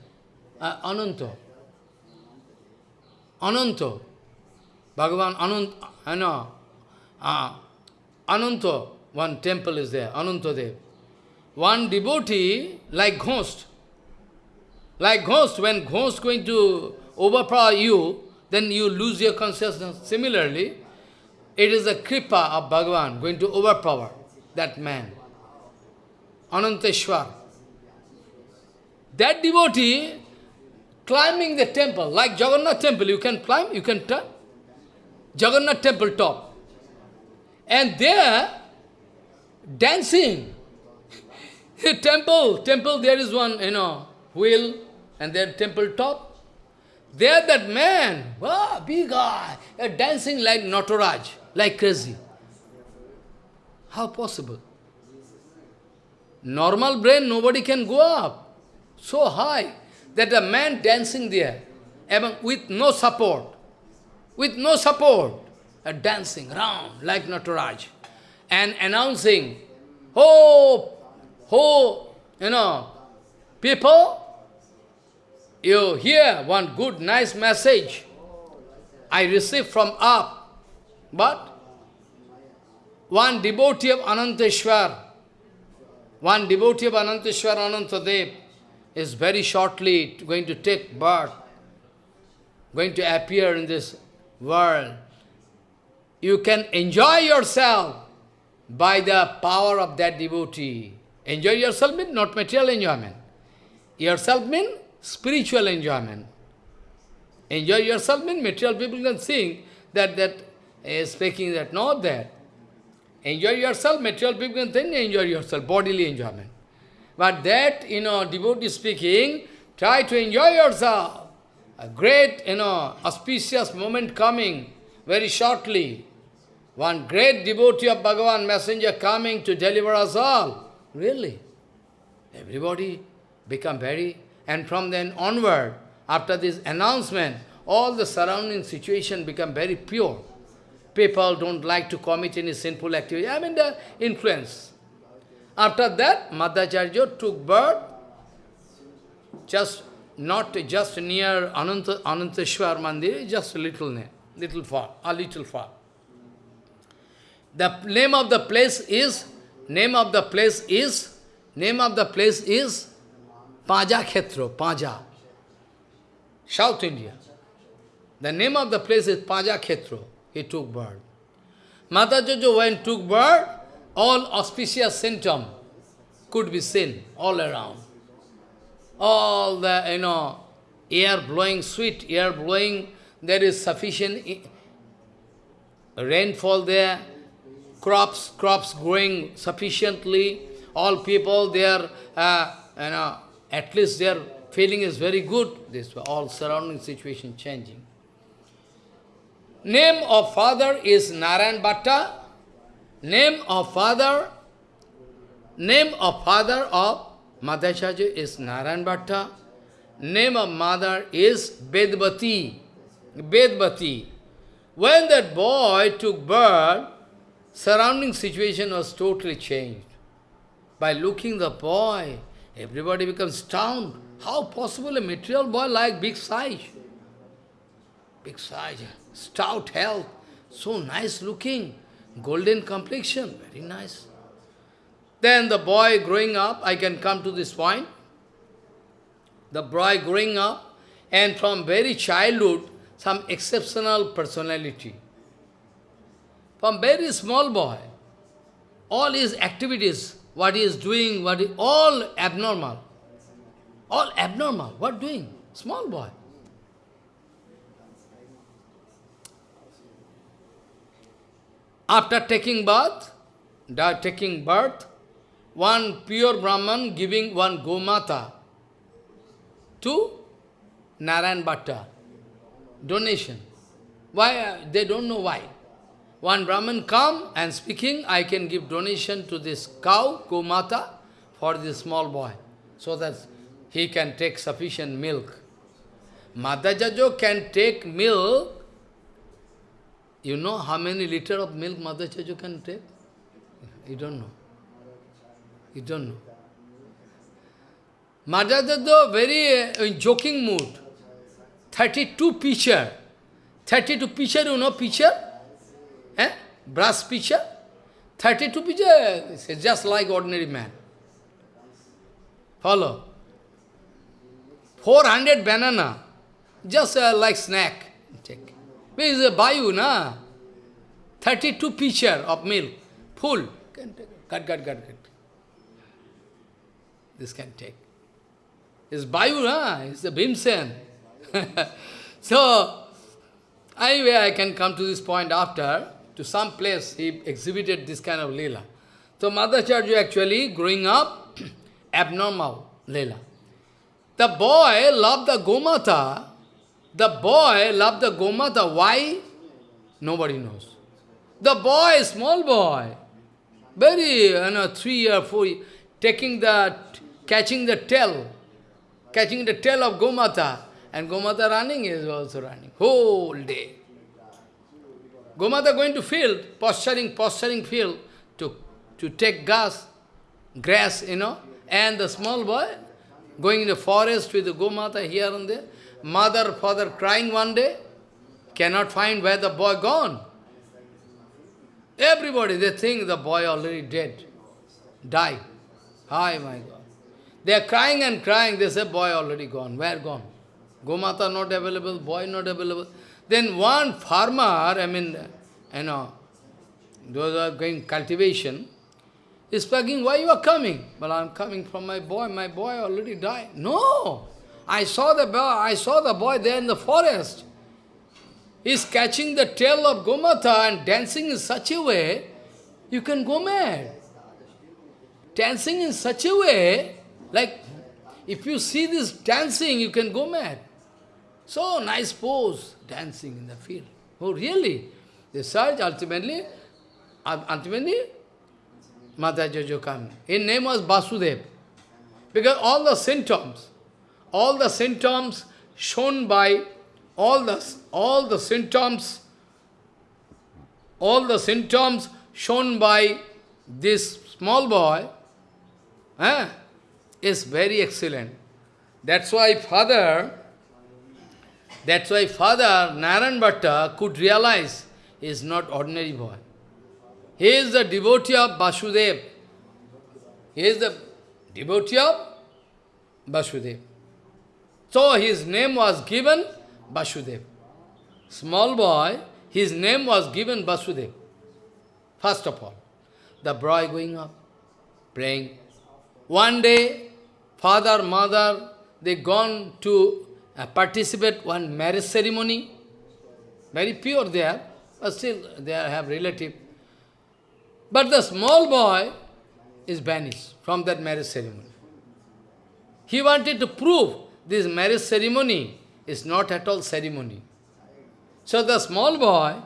uh, Ananta. Ananta. Bhagavan Anant, I know, uh, Ananta, one temple is there, Anantadev. One devotee, like ghost, like ghost, when ghost going to overpower you, then you lose your consciousness. Similarly, it is the kripa of Bhagavan going to overpower that man. Ananteshwar. That devotee climbing the temple, like Jagannath temple, you can climb, you can turn. Jagannath temple top. And there, dancing. *laughs* temple, temple, there is one, you know, wheel, and there temple top. There that man, wow, big guy, dancing like Nataraj, like crazy. How possible? Normal brain, nobody can go up. So high that a man dancing there, with no support, with no support, a dancing round like Nataraj, and announcing, oh, oh, you know, people, you hear one good, nice message I received from up, but one devotee of Ananteshwar, one devotee of Ananteshwar, Anantadev, is very shortly going to take birth, going to appear in this world. You can enjoy yourself by the power of that devotee. Enjoy yourself means not material enjoyment. Yourself means spiritual enjoyment. Enjoy yourself means material people can think that that is speaking that, not that. Enjoy yourself, material people think enjoy yourself, bodily enjoyment. But that, you know, devotee speaking, try to enjoy yourself. A great, you know, auspicious moment coming very shortly. One great devotee of Bhagavan, messenger coming to deliver us all. Really. Everybody become very and from then onward, after this announcement, all the surrounding situation become very pure. People don't like to commit any sinful activity. I mean the influence. After that, Madhacharya took birth just not just near Ananta, Ananteshwar Mandir, just a little near, little far, a little far. The name of the place is, name of the place is, name of the place is Paja Khetro, Paja, South India. The name of the place is Paja Khetro. He took birth. Mata Jojo, when took birth, all auspicious symptoms could be seen all around. All the, you know, air blowing, sweet air blowing, there is sufficient rainfall there, crops, crops growing sufficiently, all people, their, uh, you know, at least their feeling is very good. This all surrounding situation changing. Name of father is Narayan Bhatta. Name of father, name of father of Madhacharya is Narayan Bhatta. Name of mother is Bedbati. Bedbati. When that boy took birth, surrounding situation was totally changed. By looking the boy, Everybody becomes stunned. How possible a material boy like big size? Big size, stout health, so nice looking, golden complexion, very nice. Then the boy growing up, I can come to this point. The boy growing up, and from very childhood, some exceptional personality. From very small boy, all his activities, what he is doing, what he, all abnormal. All abnormal. What doing? Small boy. After taking birth, taking birth, one pure Brahman giving one Gomata to Narayan Bhatta. Donation. Why? Uh, they don't know why. One Brahman come and speaking, I can give donation to this cow, Gomata, for this small boy, so that he can take sufficient milk. Madhajajo can take milk you know how many liter of milk Mother Chajo can take? You don't know. You don't know. Mother very uh, in joking mood. 32 pitcher. 32 pitcher, you know pitcher? Eh? Brass pitcher? 32 pitcher, just like ordinary man. Follow. 400 banana, just uh, like snack. Is the Bayu, na? 32 pitcher of milk, full. Can take Cut, cut, cut, cut. This can take. It's Bayu, na? It's the Bhimsen. *laughs* so, anyway, I can come to this point after. To some place, he exhibited this kind of lila. So, Madhacharya actually, growing up, *clears throat* abnormal lila. The boy loved the Gomata, the boy loved the Gomata. Why? Nobody knows. The boy, small boy, very, you know, three or four, taking the, catching the tail, catching the tail of Gomata, and Gomata running is also running, whole day. Gomata going to field, posturing, posturing field, to, to take gas, grass, you know, and the small boy going in the forest with the Gomata here and there, mother, father crying one day, cannot find where the boy gone. Everybody, they think the boy already dead, died. Hi, my God. They are crying and crying, they say, boy already gone. Where gone? Gomata not available, boy not available. Then one farmer, I mean, you know, those are going cultivation, is begging, why you are coming? Well, I'm coming from my boy, my boy already died. No! I saw the boy, I saw the boy there in the forest. He's catching the tail of Gomata and dancing in such a way, you can go mad. Dancing in such a way, like, if you see this dancing, you can go mad. So nice pose, dancing in the field. Oh, really? They search ultimately, ultimately, Mata Jojo came. His name was Basudev. Because all the symptoms, all the symptoms shown by all the all the symptoms all the symptoms shown by this small boy eh, is very excellent. That's why father, that's why father Narayan Bhatta could realize he is not ordinary boy. He is the devotee of Vasudev. He is the devotee of Vasudev. So his name was given Vasudev. Small boy, his name was given Vasudev. First of all, the boy going up, praying. One day, father, mother, they gone to uh, participate one marriage ceremony. Very pure there, but still they have relative. But the small boy is banished from that marriage ceremony. He wanted to prove this marriage ceremony is not at all ceremony. So the small boy,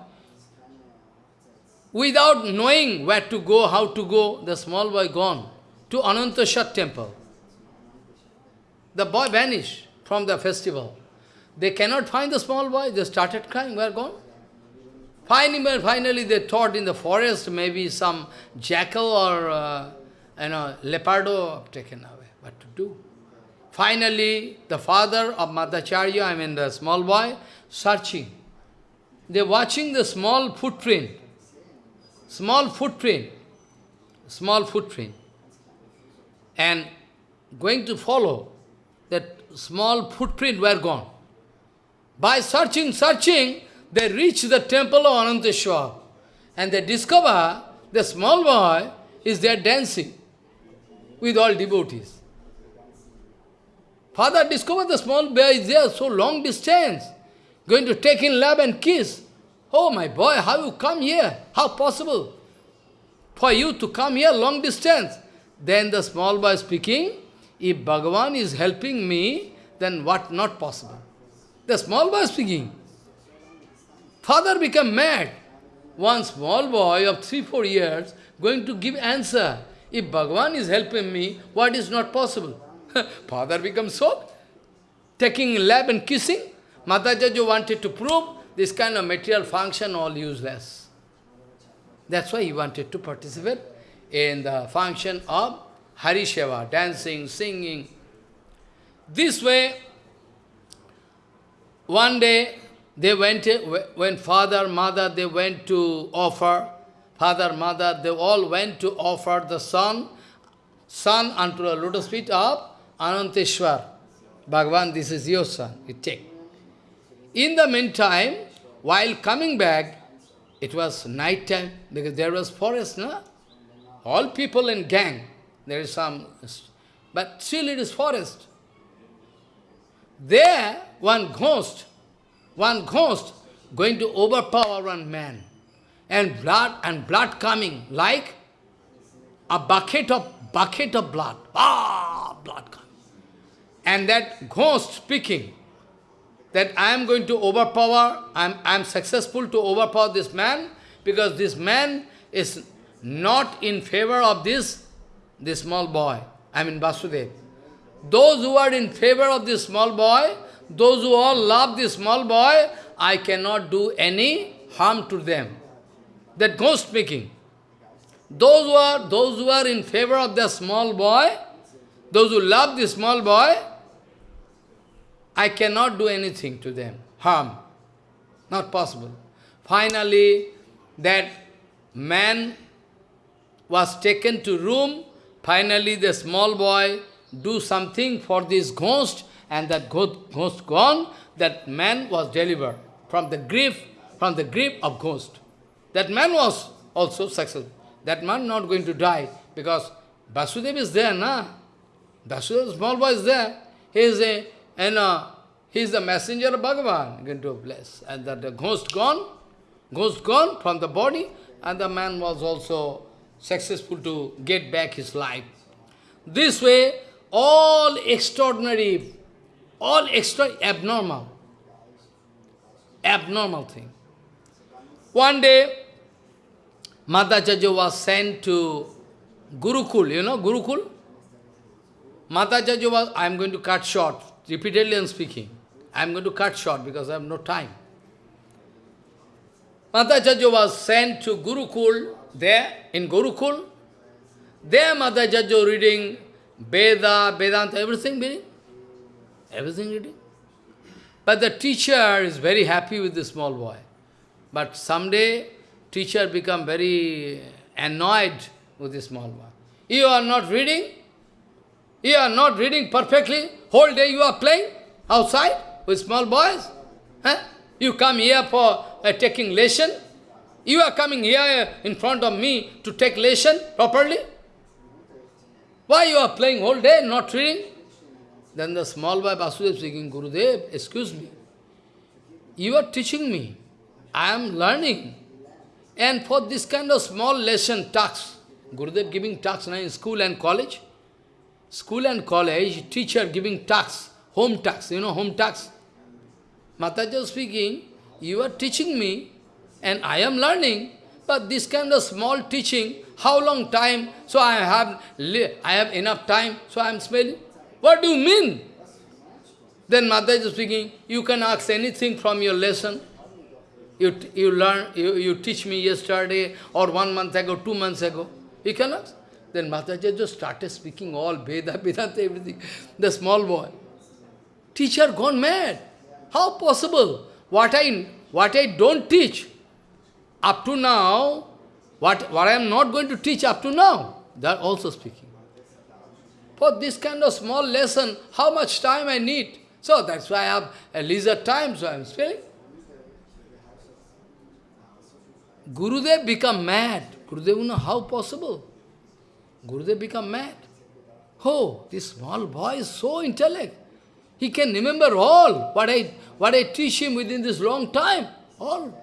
without knowing where to go, how to go, the small boy gone to Ananteshwar temple. The boy vanished from the festival. They cannot find the small boy, they started crying, where gone? Finally, finally they thought in the forest maybe some jackal or uh, you know, leopardo taken away. What to do? Finally, the father of Madhacharya, I mean the small boy, searching. They're watching the small footprint. Small footprint. Small footprint. And going to follow that small footprint were gone. By searching, searching, they reach the temple of Ananteshwar. And they discover the small boy is there dancing with all devotees. Father discovered the small boy is there so long distance, going to take in love and kiss. Oh my boy, how you come here? How possible for you to come here long distance? Then the small boy speaking, if Bhagavan is helping me, then what not possible? The small boy speaking. Father become mad. One small boy of three, four years going to give answer. If Bhagavan is helping me, what is not possible? *laughs* Father becomes so, taking lap and kissing. Matajajo wanted to prove this kind of material function all useless. That's why he wanted to participate in the function of Harisheva, dancing, singing. This way, one day, they went, when father, mother, they went to offer, father, mother, they all went to offer the son, son unto the lotus feet of Ananteshwar. Bhagavan, this is your son, you take. In the meantime, while coming back, it was night time, because there was forest, no? All people in gang, there is some, but still it is forest. There, one ghost, one ghost going to overpower one man. And blood and blood coming like a bucket of bucket of blood. Ah, blood coming. And that ghost speaking that I am going to overpower, I am, I am successful to overpower this man because this man is not in favor of this, this small boy. I mean Vasudev. Those who are in favor of this small boy, those who all love this small boy, I cannot do any harm to them. That ghost speaking. Those who are those who are in favor of the small boy, those who love the small boy, I cannot do anything to them, harm. Not possible. Finally, that man was taken to room. Finally, the small boy do something for this ghost, and that ghost gone, that man was delivered from the grief, from the grip of ghost. That man was also successful. That man not going to die, because Vasudeva is there, na? Vasudeva, small boy is there. He is a, and uh, he is the messenger of Bhagavan, going to bless. And that the ghost gone, ghost gone from the body, and the man was also successful to get back his life. This way, all extraordinary, all extra abnormal, abnormal thing. One day, Madhacharya was sent to Gurukul, you know Gurukul? Madhacharya was, I am going to cut short, repeatedly I am speaking. I am going to cut short because I have no time. Madhacharya was sent to Gurukul, there in Gurukul. There Madhacharya reading Veda, Vedanta, everything reading. Everything reading. But the teacher is very happy with the small boy. But someday, teacher become very annoyed with the small boy. You are not reading? You are not reading perfectly? Whole day you are playing outside with small boys? Huh? You come here for uh, taking lesson? You are coming here in front of me to take lesson properly? Why you are playing whole day, not reading? Then the small boy Vasudev speaking, Gurudev, excuse me. You are teaching me. I am learning. And for this kind of small lesson, talks, Gurudev giving talks now in school and college. School and college, teacher giving tax, home tax, you know home talks. Mataja speaking, you are teaching me and I am learning, but this kind of small teaching, how long time? So I have, I have enough time, so I am smelling. What do you mean? Then Mataji speaking, you can ask anything from your lesson. You, you learn, you, you teach me yesterday or one month ago, two months ago. You can ask. Then Mataji just started speaking all Veda, Vedanta, everything. The small boy. Teacher gone mad. How possible? What I, what I don't teach, up to now, what, what I am not going to teach up to now, they are also speaking. For this kind of small lesson, how much time I need? So that's why I have a leisure time, so I am spelling. Gurudev become mad. Gurudev, know how possible? Gurudev become mad. Oh, this small boy is so intellect. He can remember all what I, what I teach him within this long time. All.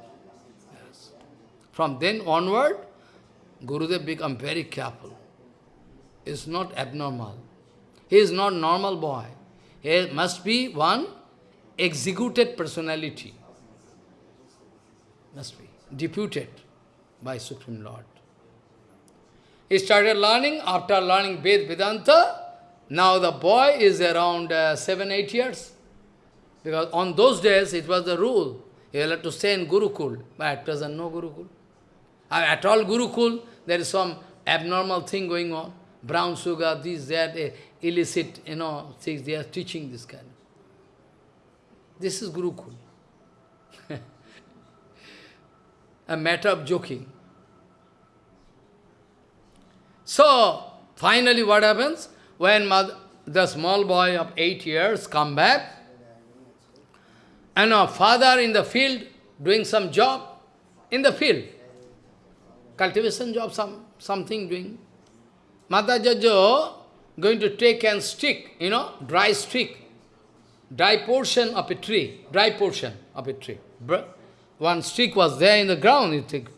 Yes. From then onward, Gurudev become very careful. It's not abnormal. He is not normal boy. He must be one executed personality. Must be deputed by Supreme Lord. He started learning, after learning Ved Vedanta, now the boy is around uh, 7, 8 years. Because on those days it was the rule. You had to stay in Gurukul, but at present no Gurukul. Uh, at all Gurukul, there is some abnormal thing going on. Brown sugar, this, that, uh, illicit, you know, things, they are teaching this kind. This is Gurukul. *laughs* A matter of joking. So, finally what happens? When mother, the small boy of eight years come back, and our father in the field doing some job, in the field, cultivation job, some something doing. Mata Jajo going to take and stick, you know, dry stick, dry portion of a tree, dry portion of a tree. One stick was there in the ground, you think.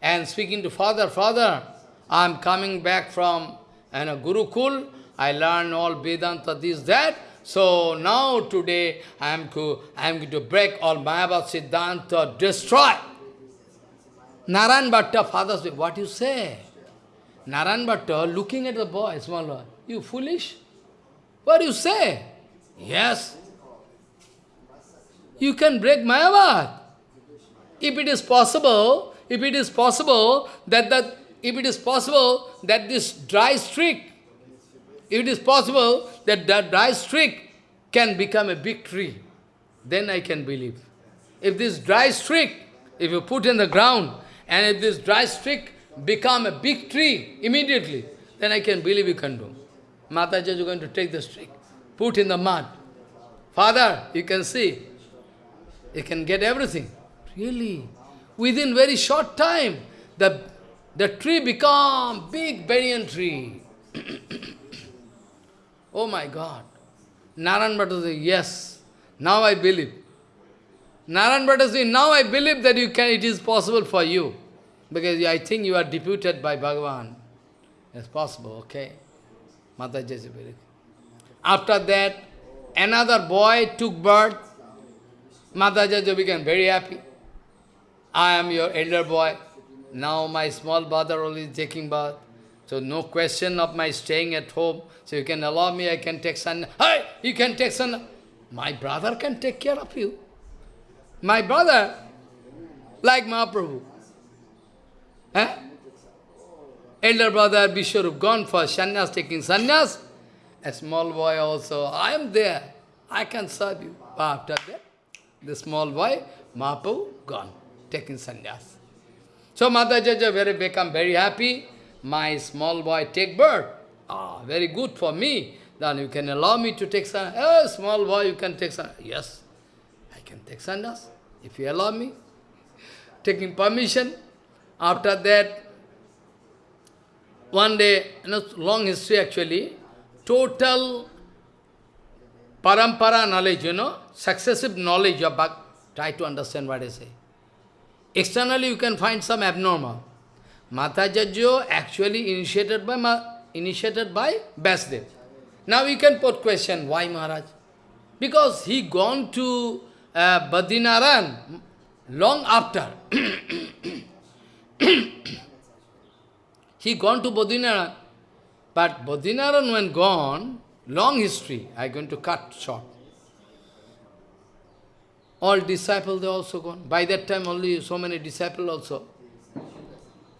And speaking to father, father, I am coming back from and a Gurukul, I learned all Vedanta, this, that. So now today I am, to, I am going to break all Mayavad Siddhanta, destroy. Naran Bhatta, father said, what you say? Naran Bhatta looking at the boy, small boy, you foolish? What do you say? Yes. You can break Mayavad. If it is possible, if it is possible that that if it is possible that this dry streak, if it is possible that that dry streak can become a big tree, then I can believe. If this dry streak, if you put in the ground, and if this dry streak become a big tree immediately, then I can believe you can do. Mataji is going to take the streak, put in the mud. Father, you can see, you can get everything. Really? Within very short time, the the tree become big banyan tree. *coughs* oh my God. Naran Bhatta said, yes, now I believe. Naran Bhatta said, now I believe that you can, it is possible for you. Because I think you are deputed by Bhagavan. It's possible, okay? Said, After that, another boy took birth. Mataji became very happy. I am your elder boy. Now my small brother only taking bath. So no question of my staying at home. So you can allow me, I can take son. Hey, you can take son. My brother can take care of you. My brother, like Mahaprabhu. Eh? Elder brother Vishwarup gone for sannyas, taking sannyas. A small boy also, I am there. I can serve you. After that, the small boy, Mahaprabhu, gone, taking sannyas. So Matajaja very become very happy. My small boy take birth. Ah, very good for me. Then you can allow me to take sannyas. Oh, small boy, you can take sannyas. Yes, I can take sannyas, if you allow me. Taking permission. After that, one day, you know, long history actually, total parampara knowledge, you know, successive knowledge of Bhakti. Try to understand what I say. Externally you can find some abnormal. Matajajyo actually initiated by initiated by Basdev. Now we can put question, why Maharaj? Because he gone to uh, Badrinaran long after. *coughs* he gone to Badrinaran. But Badrinaran when gone, long history, I am going to cut short. All disciples, they also gone. By that time, only so many disciples also.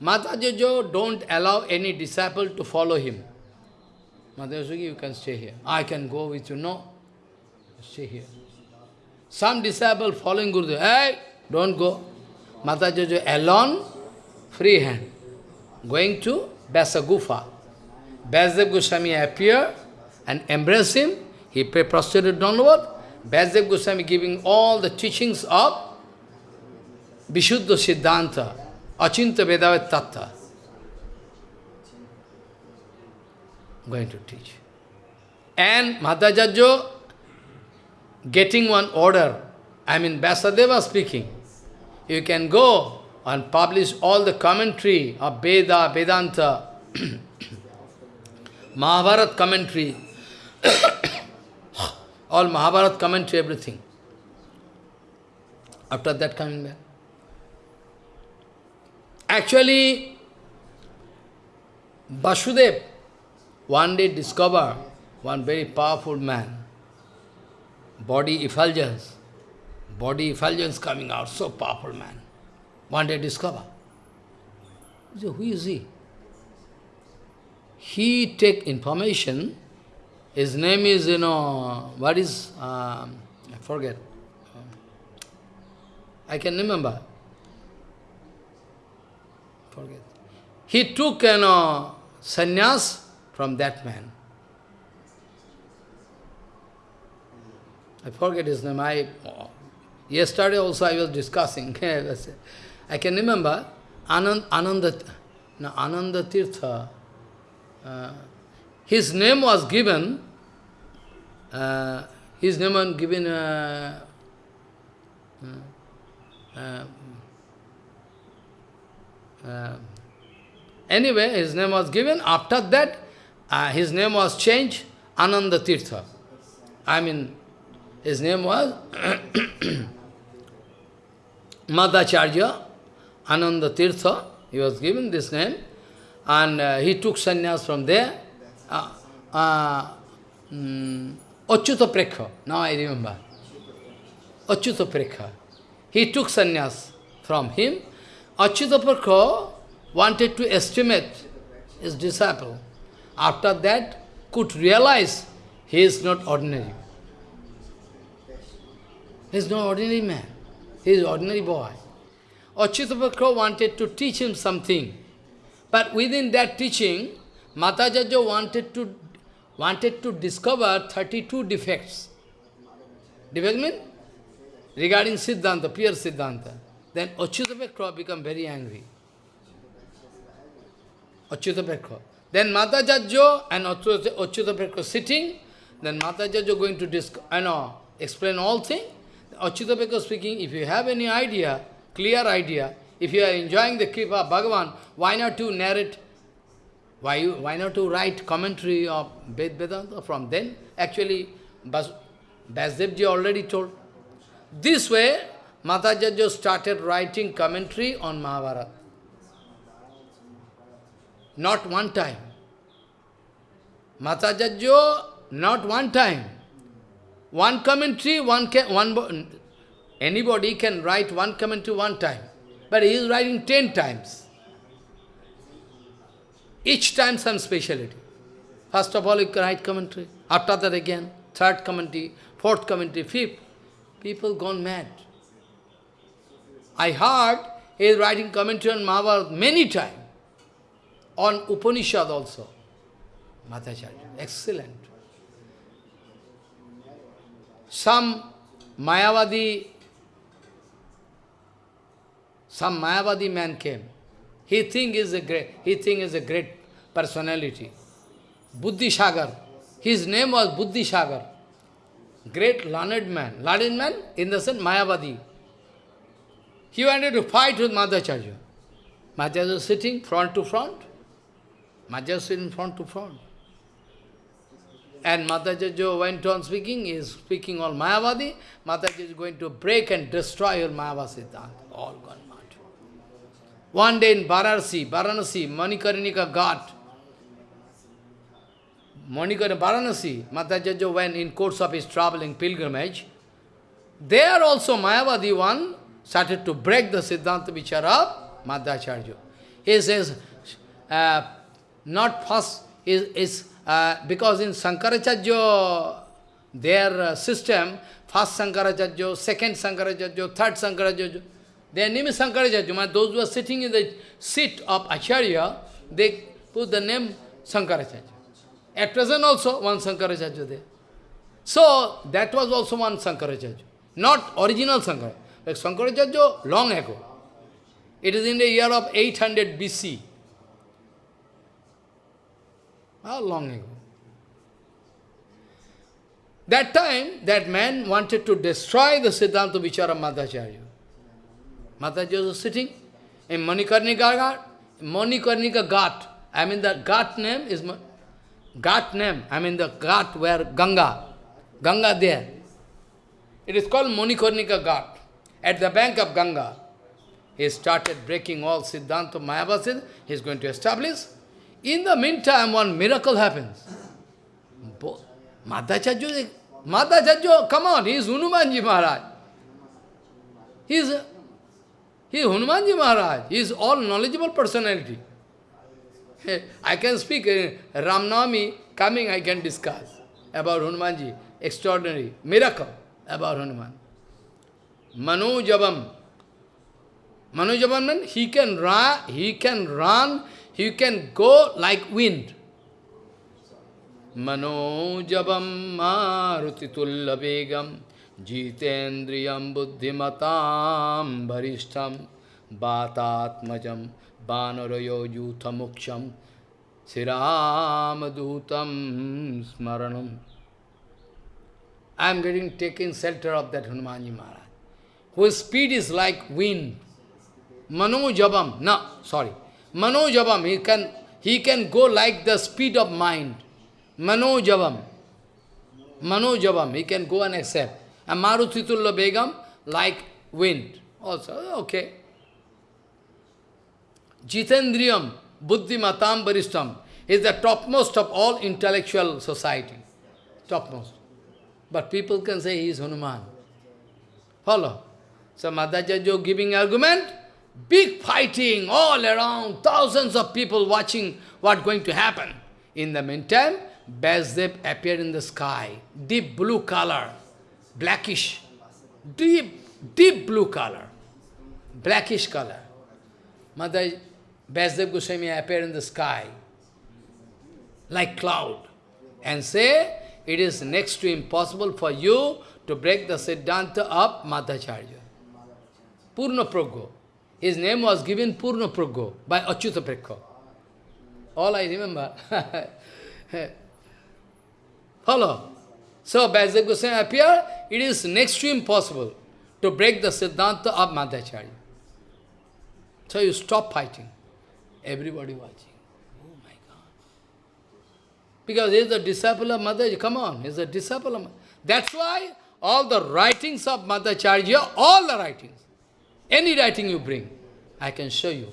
Matajajo don't allow any disciple to follow him. Matajaji, you can stay here. I can go with you. No. Stay here. Some disciple following Gurudev, hey, don't go. Matajajo alone, free hand, going to Vyasa Gufa. Vyasadeva Goswami appear and embrace him. He prostrated downward. Vyasadeva Goswami giving all the teachings of Vishuddha Siddhanta, Achintya Bhedabheda Tattva. Going to teach. And Madhajajjo getting one order. I mean, Vyasadeva speaking. You can go and publish all the commentary of Veda, Vedanta, *coughs* Mahabharat commentary, *coughs* all Mahabharat commentary, everything. After that coming back. Actually, Vasudev one day discover one very powerful man, body effulgence, body effulgence coming out, so powerful man. One day discover. Who is he? He take information, his name is, you know, what is, um, I forget. I can remember. Forget. He took, you know, sannyas from that man. I forget his name. I yesterday also I was discussing. *laughs* I can remember Anand, Ananda, no, Ananda Tirtha. Uh, his name was given. Uh, his name was given. Uh, uh, uh, anyway, his name was given. After that, uh, his name was changed, Ananda Tirtha. I mean, his name was *coughs* Madhacharya Ananda Tirtha. He was given this name. And uh, he took sannyas from there. Uh, Achyuta Prekha. Now I remember. Achyuta Prekha. He took sannyas from him. Achyuta Prekha wanted to estimate his disciple. After that, could realize he is not ordinary. He is not ordinary man. He is ordinary boy. Achyutapakra wanted to teach him something. But within that teaching, Matajaja wanted to wanted to discover 32 defects. Defect mean? Regarding Siddhanta, pure Siddhanta. Then Achyutapakra become very angry. Achyutapakra. Then Mata Matajajo and Achyutapakra sitting, then Mata Matajajo going to discuss, I know, explain all things. Achyutapakra speaking, if you have any idea, clear idea, if you are enjoying the Kripa Bhagavan, why not to narrate, why, why not to write commentary of Ved Vedanta from then? Actually, Basdevji already told. This way, Matajajo started writing commentary on Mahabharata. Not one time. Matajajo, not one time. One commentary, one can, one anybody can write one commentary one time, but he is writing ten times. Each time some speciality. First of all, you write commentary. After that again, third commentary, fourth commentary, fifth. People gone mad. I heard he is writing commentary on Mahabharata many times. On Upanishad also. Madhacharya. Excellent. Some Mayavadi, some Mayavadi man came. He think is a great, he think is a great personality. Buddhi Sagar. His name was Buddhi Sagar. Great learned man. Learned man in the sense Mayavadi. He wanted to fight with Madhacharya. Madhacharya was sitting front to front. Madhacharya sitting front to front. And Madhacharya went on speaking, he is speaking all Mayavadi. Madhacharya is going to break and destroy your Mayavadi. All gone. One day in Varanasi, Varanasi, Manikarnika Ghat, Manikarnika Varanasi, Madhacharya went in course of his traveling pilgrimage. There also Mayavadi one started to break the Siddhanta Vichara of Madhacharya. He says, uh, not first, is, is uh, because in Sankaracharya, their uh, system, first Sankaracharya, second Sankaracharya, third Sankaracharya, their name is Sankaracharya. Those who are sitting in the seat of Acharya, they put the name Sankaracharya. At present also, one Sankaracharya there. So, that was also one Sankaracharya. Not original Sankaracharya. Like Sankaracharya long ago. It is in the year of 800 BC. How long ago? That time, that man wanted to destroy the Siddhanta Vichara Madhacharya. Madhacharya was sitting in Manikarnika Ghat. Manikarnika Ghat. I mean the Ghat name is Ghat name. I mean the Ghat where Ganga. Ganga there. It is called Manikarnika Ghat. At the bank of Ganga. He started breaking all Siddhanta Mayavada. He is going to establish. In the meantime, one miracle happens. Madhacharya, Madhacharya, come on, he is Hanumanji Maharaj. He is, he is Hanumanji Maharaj. He is all knowledgeable personality. I can speak, uh, Ramnami coming, I can discuss about Hanumanji. Extraordinary miracle about Hanuman. Manojabam. Manojabam means he can run, he can run, he can go like wind. मनोजवम मारुतितुल्लवेगम जितेन्द्रियम Jitendriyam buddhimatam bharishtam batatmajam banarayo yutamuksham siramadutam smaranam. I am getting taken shelter of that Hanumanji Maharaj, whose speed is like wind. Manojabam, no, sorry. Manojabam, he can, he can go like the speed of mind. Manojabam. Manojabam, he can go and accept. And Marutitulla Begam, like wind. Also, okay. Jitendriyam, Buddhi Matam Baristam, is the topmost of all intellectual society. Topmost. But people can say he is Hanuman. Follow. So Madhacharya giving argument, big fighting all around, thousands of people watching what going to happen. In the meantime, Vasudev appeared in the sky, deep blue color, blackish, deep, deep blue color, blackish color. Mother Vasudev Goswami appeared in the sky, like cloud, and say, it is next to impossible for you to break the Siddhanta of Madhacharya. Purna Praggo. His name was given Purna Praggo by Achyuta Prekha. All I remember. *laughs* Follow. So, Vasudev Goswami appear, it is next to impossible to break the Siddhanta of Madhacharya. So you stop fighting. Everybody watching. Oh my God. Because he is the disciple of Madhacharya. Come on, he is a disciple of That's why all the writings of Madhacharya, all the writings, any writing you bring, I can show you,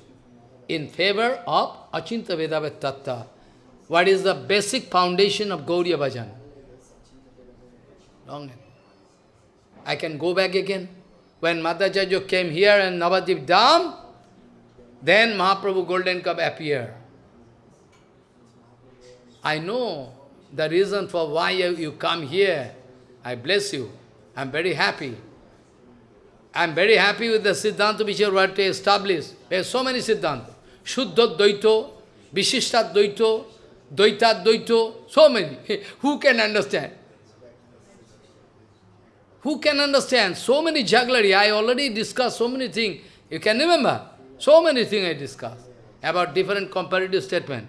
in favor of Achintya Tattva. What is the basic foundation of Gauriya Bhajan? I can go back again. When Madhacharya came here and Navadvip Dham, then Mahaprabhu Golden Cup appeared. I know the reason for why you come here. I bless you. I am very happy. I am very happy with the Siddhanta which you have established. There are so many Siddhanta. Shuddha Dvaito, Vishishta Dvaito, Dvaita Dvaito, so many. *laughs* Who can understand? Who can understand? So many jugglery. I already discussed so many things. You can remember? So many things I discussed about different comparative statement.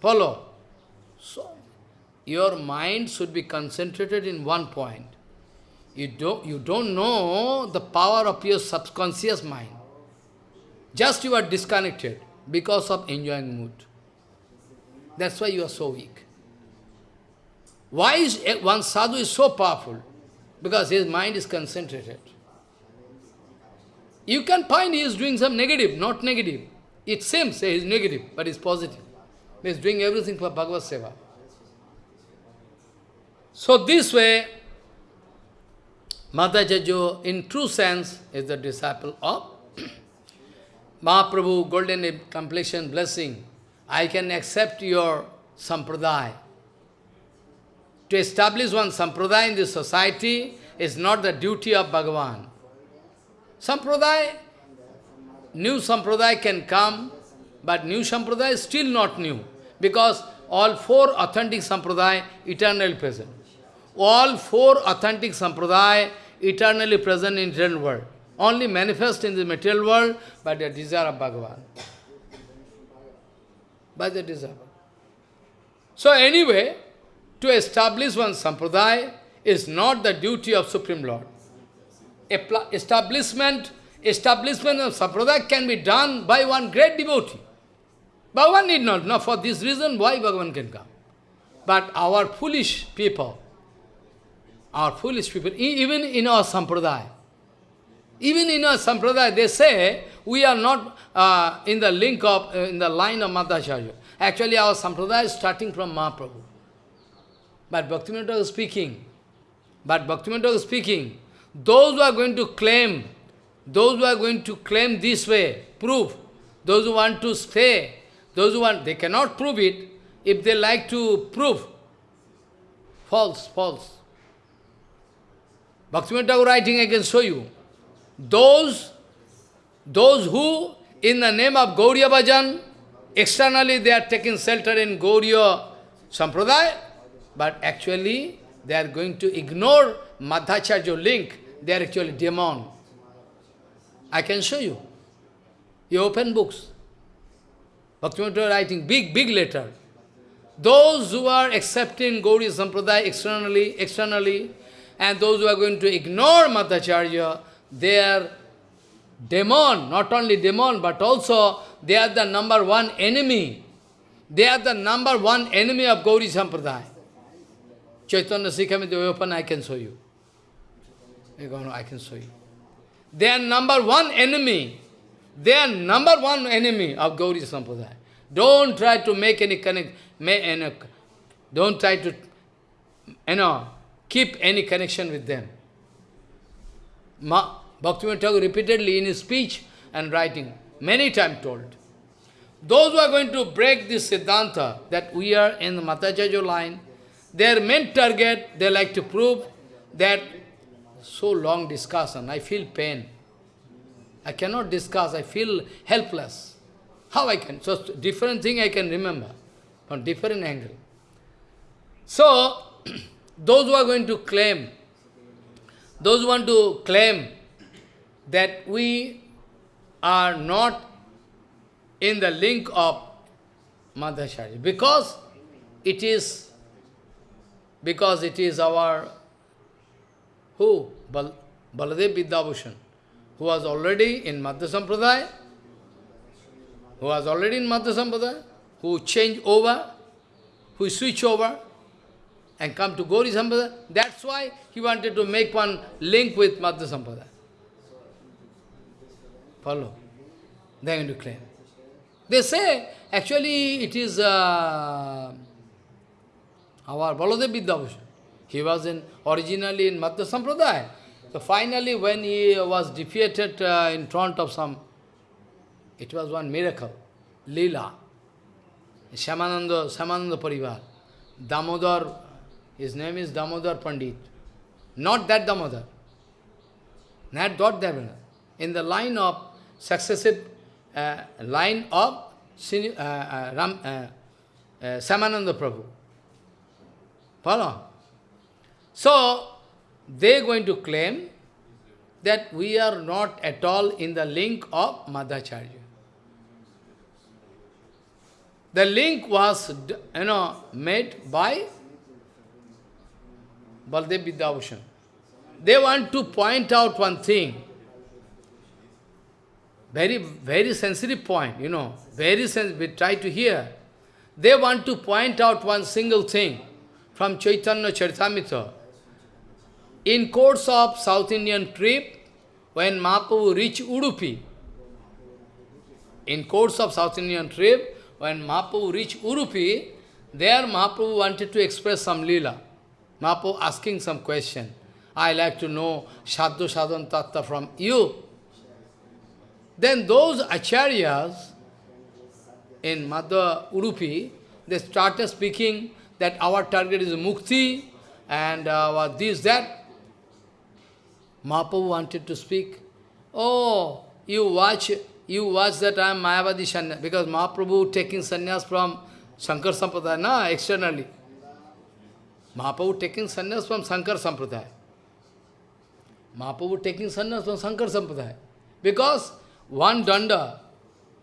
Follow. So, your mind should be concentrated in one point. You don't, you don't know the power of your subconscious mind. Just you are disconnected because of enjoying mood. That's why you are so weak. Why is one sadhu is so powerful? Because his mind is concentrated. You can find he is doing some negative, not negative. It seems he is negative, but it's positive. He is doing everything for Bhagavad Seva. So this way, Madhacharya, in true sense, is the disciple of *clears throat* Mahaprabhu, golden completion, blessing. I can accept your sampradaya. To establish one sampradaya in this society is not the duty of Bhagavan. Sampradaya, new sampradaya can come, but new sampradaya is still not new, because all four authentic sampradaya eternally present. all four authentic sampradaya eternally present in real world. Only manifest in the material world by the desire of Bhagavan. By the desire. So anyway, to establish one sampradaya is not the duty of Supreme Lord. Establishment, establishment of sampradaya can be done by one great devotee. Bhagavan need not. Now for this reason, why Bhagavan can come? But our foolish people, our foolish people, even in our sampradaya, even in our sampradaya, they say, we are not uh, in the link of, uh, in the line of Madhacharya. Actually, our sampradaya is starting from Mahaprabhu. But Bhaktivinoda is speaking, but Bhaktivinoda is speaking, those who are going to claim, those who are going to claim this way, prove, those who want to stay, those who want, they cannot prove it, if they like to prove, false, false. Bhaktivinoda writing, I can show you. Those, those who, in the name of Gauriya Bhajan, externally they are taking shelter in Gauriya Sampradaya, but actually they are going to ignore Madhacharya link. They are actually demon. I can show you. You open books. Bhaktivinoda writing big, big letter. Those who are accepting Gauri Sampradaya externally, externally, and those who are going to ignore Madhacharya, they are demon, not only demon, but also they are the number one enemy. They are the number one enemy of Gauri Sampradaya. Chaitanya Shikshamrita open, I can show you. I can show you. They are number one enemy. They are number one enemy of Gauri Sampradaya. Don't try to make any connect, don't try to, you know, keep any connection with them. Ma, Bhaktivinoda Thakur repeatedly in his speech and writing, many times told, those who are going to break this Siddhanta, that we are in the Madhacharya line, their main target, they like to prove that so long discussion, I feel pain. I cannot discuss, I feel helpless. How I can? So different thing I can remember, from different angle. So, *clears throat* those who are going to claim, those who want to claim that we are not in the link of Madhacharya, because it is, because it is our, who? Bal, Baladev Vidyabhushan, who was already in Madhya Sampradaya, who was already in Madhya Sampradaya, who changed over, who switch over, and come to Gauri Sampradaya. That's why he wanted to make one link with Madhya Sampradaya. Follow? They are going to claim. They say, actually, it is uh, our Baladev Vidyabhushan. He was in originally in Madhya Sampradaya. So finally, when he was defeated uh, in front of some, it was one miracle, Leela. Shyamananda, Shyamananda Parivar. Damodar, his name is Damodar Pandit. Not that Damodar. Not that Damodar. In the line of successive uh, line of uh, uh, Ram, uh, uh, Samananda Prabhu. Follow? So, they are going to claim that we are not at all in the link of Madhacharya. The link was, you know, made by Baldev Vidyabhushan. They want to point out one thing, very, very sensitive point, you know, very sensitive, we try to hear. They want to point out one single thing from Chaitanya Charitamrita. In course of South Indian trip, when Mahaprabhu reached Udupi, in course of South Indian trip, when Mahaprabhu reached Udupi, there Mahaprabhu wanted to express some lila. Mahaprabhu asking some question. I like to know Sadhu Sadhan Tattva from you. Then those acharyas in Madhya Udupi, they started speaking that our target is mukti and uh, this, that. Mahaprabhu wanted to speak. Oh, you watch, you watch that I am Mayavadi Sanyas, because Mahaprabhu taking sannyas from Shankar Sampradaya, no, externally. Mahaprabhu taking sannyas from Shankar Sampradaya. Mahaprabhu taking sannyas from Shankar Sampradaya. Because one danda,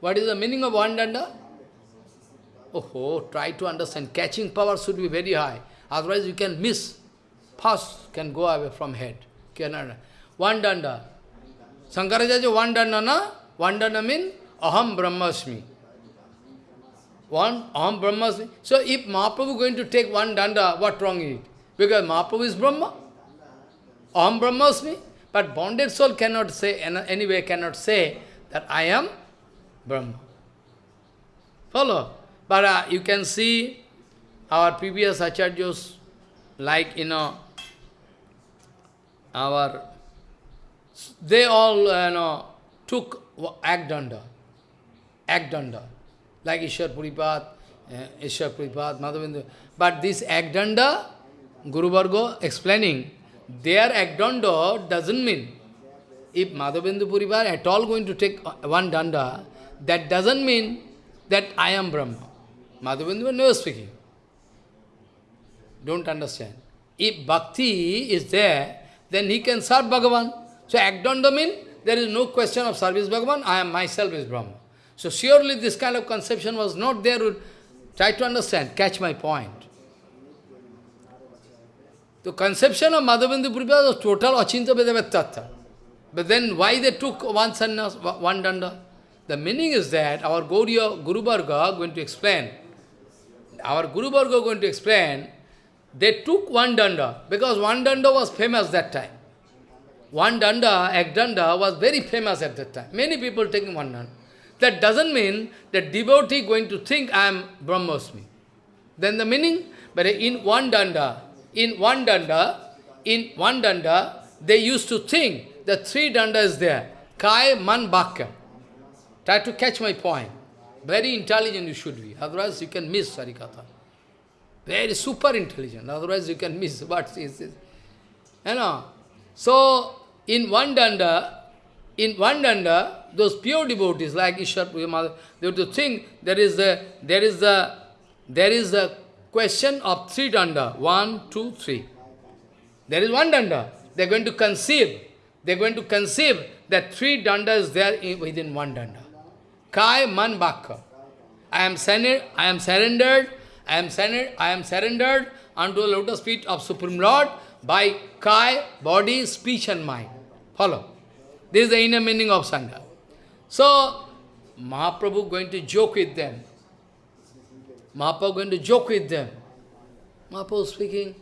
what is the meaning of one danda? Oh, try to understand. Catching power should be very high. Otherwise you can miss. First can go away from head. One danda. Shankaracharya, one danda na? One danda means aham brahmasmi. One aham brahmasmi. So if Mahaprabhu going to take one danda, what wrong is it? Because Mahaprabhu is Brahma. Aham brahmasmi. But bonded soul cannot say, anyway cannot say that I am Brahma. Follow? But uh, you can see our previous acharyas, like, you know, our, they all, uh, you know, took Agdanda, Agdanda, like Ishwar Puripad, uh, Ishwar Puripad, Madhavendra. But this Agdanda, Guru Varga explaining, their Agdanda doesn't mean, if Madhavendra Puripad at all going to take one danda, that doesn't mean that I am Brahma. Madhavendra never speaking. Don't understand. If bhakti is there, then he can serve Bhagavan. So Agdanda means there is no question of service Bhagavan, I am myself is Brahma. So surely this kind of conception was not there. Try to understand, catch my point. The conception of Madhavendra Puripad was total Achintya Bhedabhed But then why they took one sannyas, one danda? The meaning is that our Gauriya Guru Varga going to explain our Guru Varga going to explain, they took one danda, because one danda was famous that time. One danda, ek danda, was very famous at that time. Many people taking one danda. That doesn't mean that devotee going to think I am Brahmasmi. Then the meaning, but in one danda, in one danda, in one danda, they used to think that three danda is there. Kai, Man, Bhakya. Try to catch my point. Very intelligent you should be, otherwise you can miss Harikatha. Very super intelligent, otherwise you can miss what is this. You know, so in one danda, in one danda, those pure devotees like Ishwar Mother, they have to think there is the there is the there is the question of three danda. One, two, three. There is one danda. They are going to conceive. They are going to conceive that three danda is there in, within one danda. Kai man bhakya. I am surrendered, I am surrendered, I am surrendered, I am surrendered unto the lotus feet of Supreme Lord by Kai, body, speech and mind. Follow. This is the inner meaning of Sangha. So, Mahaprabhu going to joke with them. Mahaprabhu going to joke with them. Mahaprabhu speaking,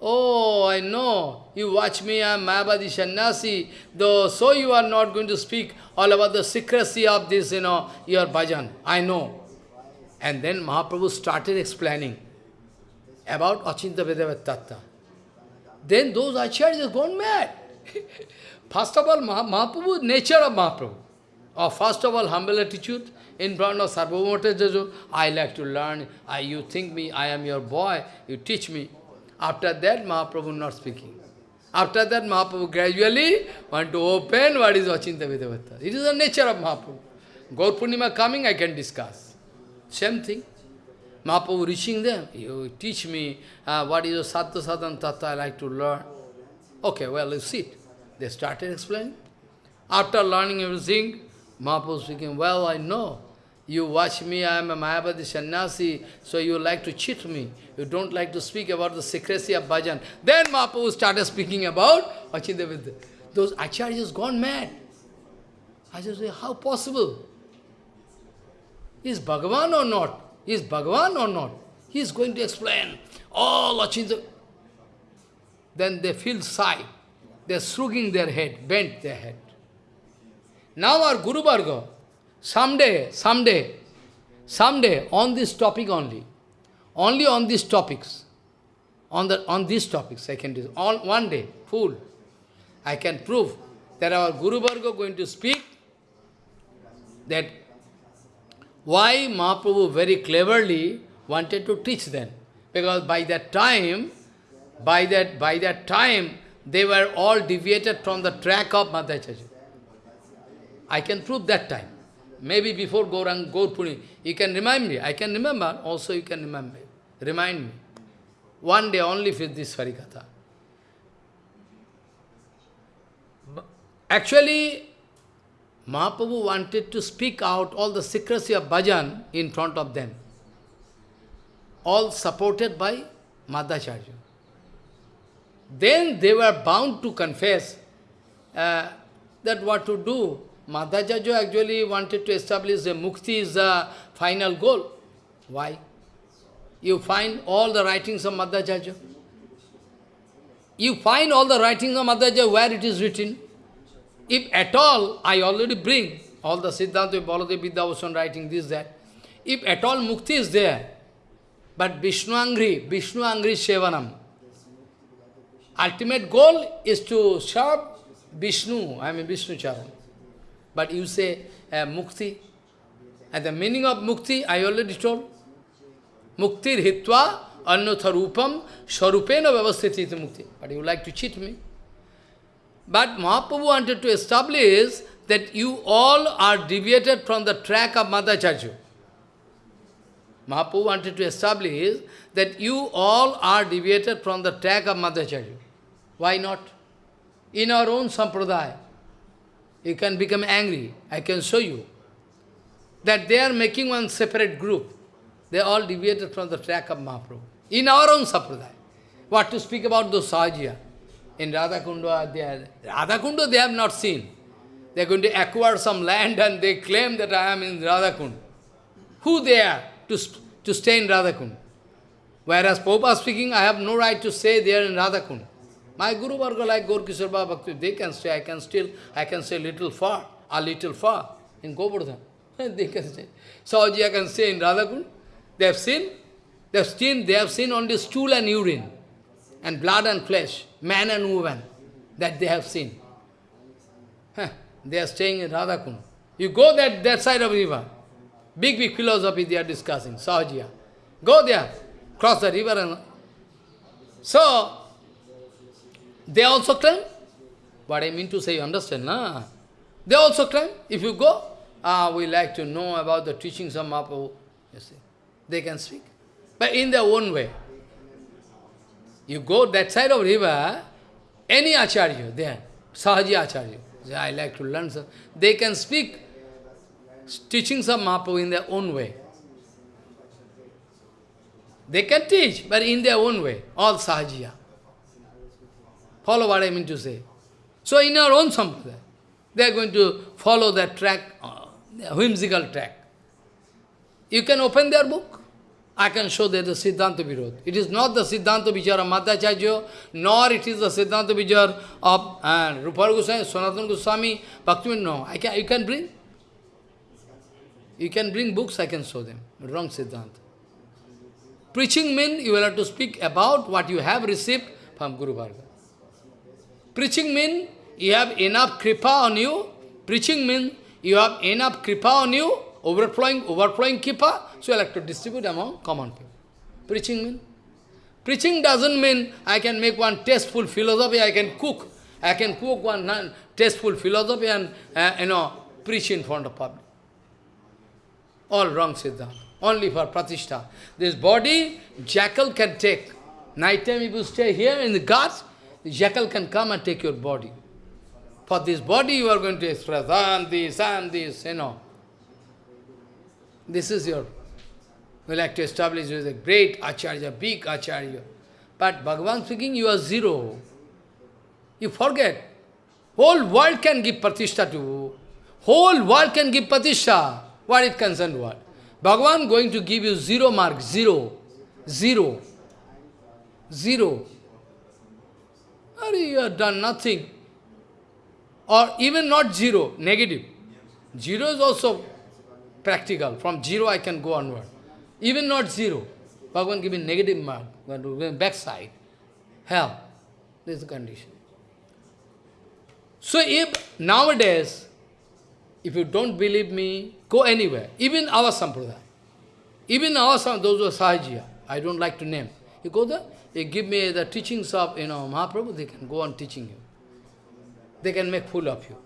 Oh, I know, you watch me, I am Mayavadi Sannyasi, though so you are not going to speak all about the secrecy of this, you know, your bhajan. I know. And then Mahaprabhu started explaining about Achintya Bhedabheda Tattva. Then those acharyas gone mad. *laughs* first of all, Mahaprabhu, nature of Mahaprabhu. Or first of all, humble attitude in front of Sarvabhaumata I like to learn. I, you think me, I am your boy, you teach me. After that, Mahaprabhu not speaking. After that, Mahaprabhu gradually want to open what is Achintya Bhedabheda. It is the nature of Mahaprabhu. Gaur Purnima coming, I can discuss. Same thing. Mahaprabhu reaching them, you teach me uh, what is Sattva Sadhan Tattva I like to learn. Okay, well, you sit. They started explaining. After learning everything, Mahaprabhu speaking, well, I know. You watch me, I am a Mayavadi sannyasi, so you like to cheat me. You don't like to speak about the secrecy of bhajan. Then Mahaprabhu started speaking about Achidavidya. Those acharyas gone mad. I just say, how possible? Is Bhagavan or not? Is Bhagavan or not? He is going to explain all Achinda. Then they feel sigh. They are shrugging their head, bent their head. Now our Guru Varga, Someday, someday, someday, on this topic only, only on these topics, on, the, on these topics I can do, on one day, full, I can prove that our Guru Varga going to speak that why Mahaprabhu very cleverly wanted to teach them. Because by that time, by that, by that time, they were all deviated from the track of Madhacharya. I can prove that time. Maybe before Gaurang, Gaur Puni, you can remind me. I can remember, also you can remember. Remind me. one day only with this Harikatha. Actually, Mahaprabhu wanted to speak out all the secrecy of bhajan in front of them. All supported by Madhacharya. Then they were bound to confess uh, that what to do. Madhacharya actually wanted to establish the mukti is the final goal. Why? You find all the writings of Madhacharya. You find all the writings of Madhacharya where it is written. If at all, I already bring all the Siddhanta, Baladev, Vidyabhushan writing this, that. If at all mukti is there, but Vishnu Angri, Vishnu Angri Sevanam. Ultimate goal is to serve Vishnu, I mean Vishnu Charan. But you say uh, mukti. And the meaning of mukti, I already told. Muktir hitva annatha rupam swarupena vyavastiti mukti. But you like to cheat me. But Mahaprabhu wanted to establish that you all are deviated from the track of Madhacharya. Mahaprabhu wanted to establish that you all are deviated from the track of Madhacharya. Why not? In our own sampradaya, you can become angry. I can show you that they are making one separate group. They all deviated from the track of Mahaprabhu. In our own sampradaya. What to speak about those Sahajiya? In Radhakunda, uh, they are, they have not seen. They are going to acquire some land and they claim that I am in Radhakund. Who they are to, to stay in Radhakund? Whereas Prabhupada speaking, I have no right to say they are in Radhakund. My Guru Varga like Gaur Bhakti, they can say, I can still, I can say little far, a little far in Govardhan. *laughs* they can stay. Sahajiya can say in Radhakund. They have seen, they have seen, they have seen only stool and urine, and blood and flesh, man and woman, that they have seen. They are staying in Radhakund. You go that, that side of river, big, big philosophy they are discussing, Sahajiya. Go there, cross the river and... So, they also claim, what I mean to say, you understand, na? They also claim, if you go, ah, we like to know about the teachings of Mahaprabhu, you see. They can speak, but in their own way. You go that side of river, any acharya there, Sahaji acharya, I like to learn, so they can speak teachings of Mahaprabhu in their own way. They can teach, but in their own way, all Sahajiya. Follow what I mean to say. So in our own sampradaya, they are going to follow that track, uh, whimsical track. You can open their book. I can show that the Siddhanta Virod. It is not the Siddhanta Vichar of Madhacharya, nor it is the Siddhanta Vichar of uh, Rupar Goswami, Sanatana Goswami, Bhaktivinoda. No, I can, you can bring. You can bring books, I can show them. Wrong Siddhanta. Preaching means you will have to speak about what you have received from Guru Varga. Preaching means you have enough kripa on you. Preaching means you have enough kripa on you, overflowing, overflowing kripa, so you like to distribute among common people. Preaching means? Preaching doesn't mean I can make one tasteful philosophy, I can cook. I can cook one tasteful philosophy and, uh, you know, preach in front of public. All wrong Siddhanta. Only for pratishtha. This body, jackal can take. Night time if you stay here in the guards, jackal can come and take your body. For this body you are going to express, and this, and this, you know. This is your, we like to establish you as a great acharya, big acharya. But Bhagavan speaking, you are zero. You forget. Whole world can give pratishtha to you. Whole world can give pratishtha. What it concerned what? Bhagavan going to give you zero mark, zero, zero, zero. Or you have done nothing. Or even not zero, negative. Zero is also practical. From zero I can go onward. Even not zero. Bhagavan giving negative mark, backside. Hell. This is the condition. So if nowadays, if you don't believe me, go anywhere. Even our sampradaya. Even our sampradaya, those who are Sahajiya, I don't like to name. You go there, you give me the teachings of you know Mahaprabhu, they can go on teaching you. They can make fool of you.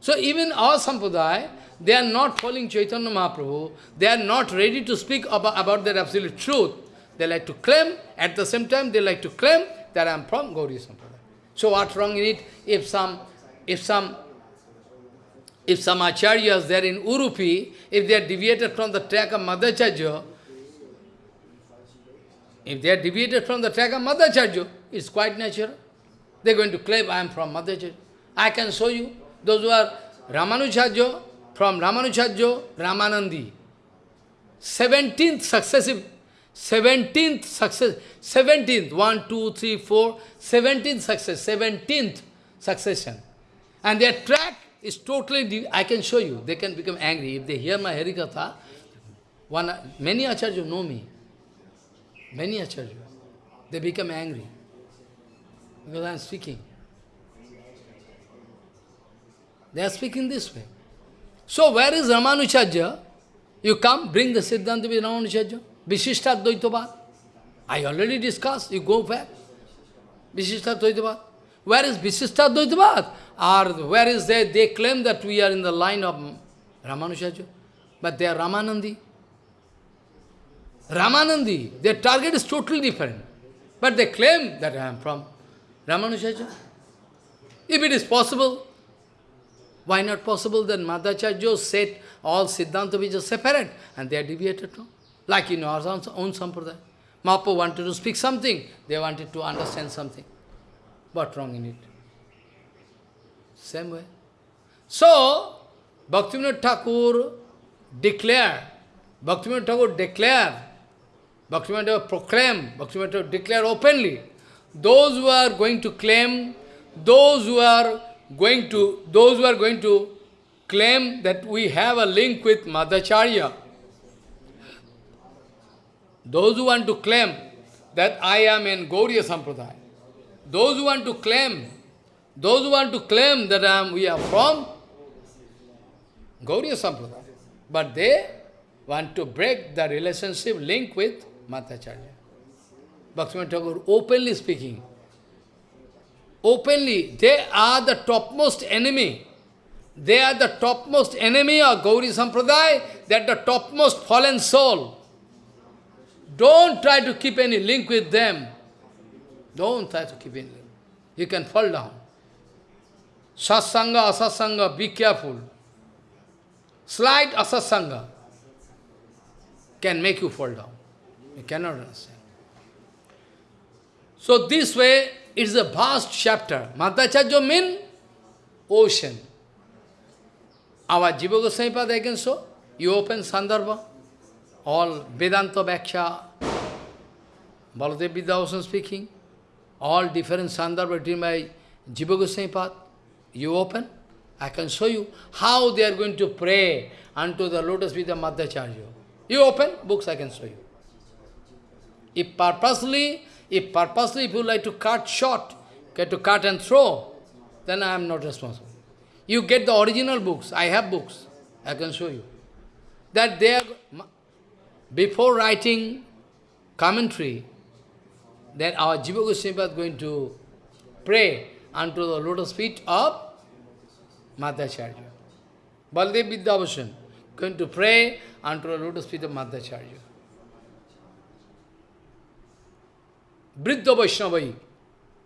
So even our sampradaya, they are not following Chaitanya Mahaprabhu, they are not ready to speak about, about their absolute truth. they like to claim, at the same time they like to claim that I am from Gauriya Sampradaya. So what's wrong in it? If some, if some, if some acharyas there in Urupi, if they are deviated from the track of Madhacharya, if they are deviated from the track of Madhacharya, it's quite natural. They're going to claim, I am from Madhacharya. I can show you. Those who are Ramanujarya, from Ramanujarya, Ramanandi. 17th successive, 17th success, 17th, 1, 2, 3, 4, 17th success, 17th succession. And their track is totally, I can show you, they can become angry. If they hear my Harikatha, one, many acharyas know me. Many acharyas. They become angry. Because I am speaking. They are speaking this way. So where is Ramanujarya? You come, bring the Siddhanta with Ramanujarya. Vishishta Dvaitavad. I already discussed, you go back. Vishishta Dvaitavad. Where is Vishishta Dvaitavad? Or where is they? They claim that we are in the line of Ramanujarya. But they are Ramanandi. Ramanandi, their target is totally different. But they claim that I am from Ramanujarya. If it is possible, why not possible that Madhacharya said all Siddhanta are separate and they are deviated from? Like in our own Sampradaya. Mahaprabhu wanted to speak something, they wanted to understand something. What wrong in it? Same way. So, Bhaktivinoda Thakur declared, Bhaktivinoda Thakur declared, Bhaktivinoda Thakur proclaim, Bhaktivinoda Thakur declare openly, those who are going to claim, those who are going to, those who are going to claim that we have a link with Madhacharya, those who want to claim that I am in Gauriya Sampradaya, those who want to claim, those who want to claim that I am, we are from Gauriya Sampradaya, but they want to break the relationship link with Madhacharya. Bhaktivinoda Thakur openly speaking, openly, they are the topmost enemy. They are the topmost enemy of Gauri Sampradaya, they are the topmost fallen soul. Don't try to keep any link with them. Don't try to keep any link. You can fall down. Satsanga, asatsanga, be careful. Slight asatsanga can make you fall down. Cannot understand. So this way, it's a vast chapter. Madhacharya means ocean. Our Jiva Goswami Pada can show. You open Sandarbha, all Vedanta Bhaksha, Baladev Vidyabhushan speaking, all different Sandarbha written by Jiva Goswami Pada. You open, I can show you how they are going to pray unto the lotus feet of Madhacharya. You open, books I can show you. If purposely if purposely if you like to cut short, get to cut and throw, then I am not responsible. You get the original books. I have books. I can show you. That they are, before writing commentary, that our Jiva Goswami is going to pray unto the lotus feet of Madhacharya. Baldev Vidyabhushan going to pray unto the lotus feet of Madhacharya. Vriddha Vaishnavai.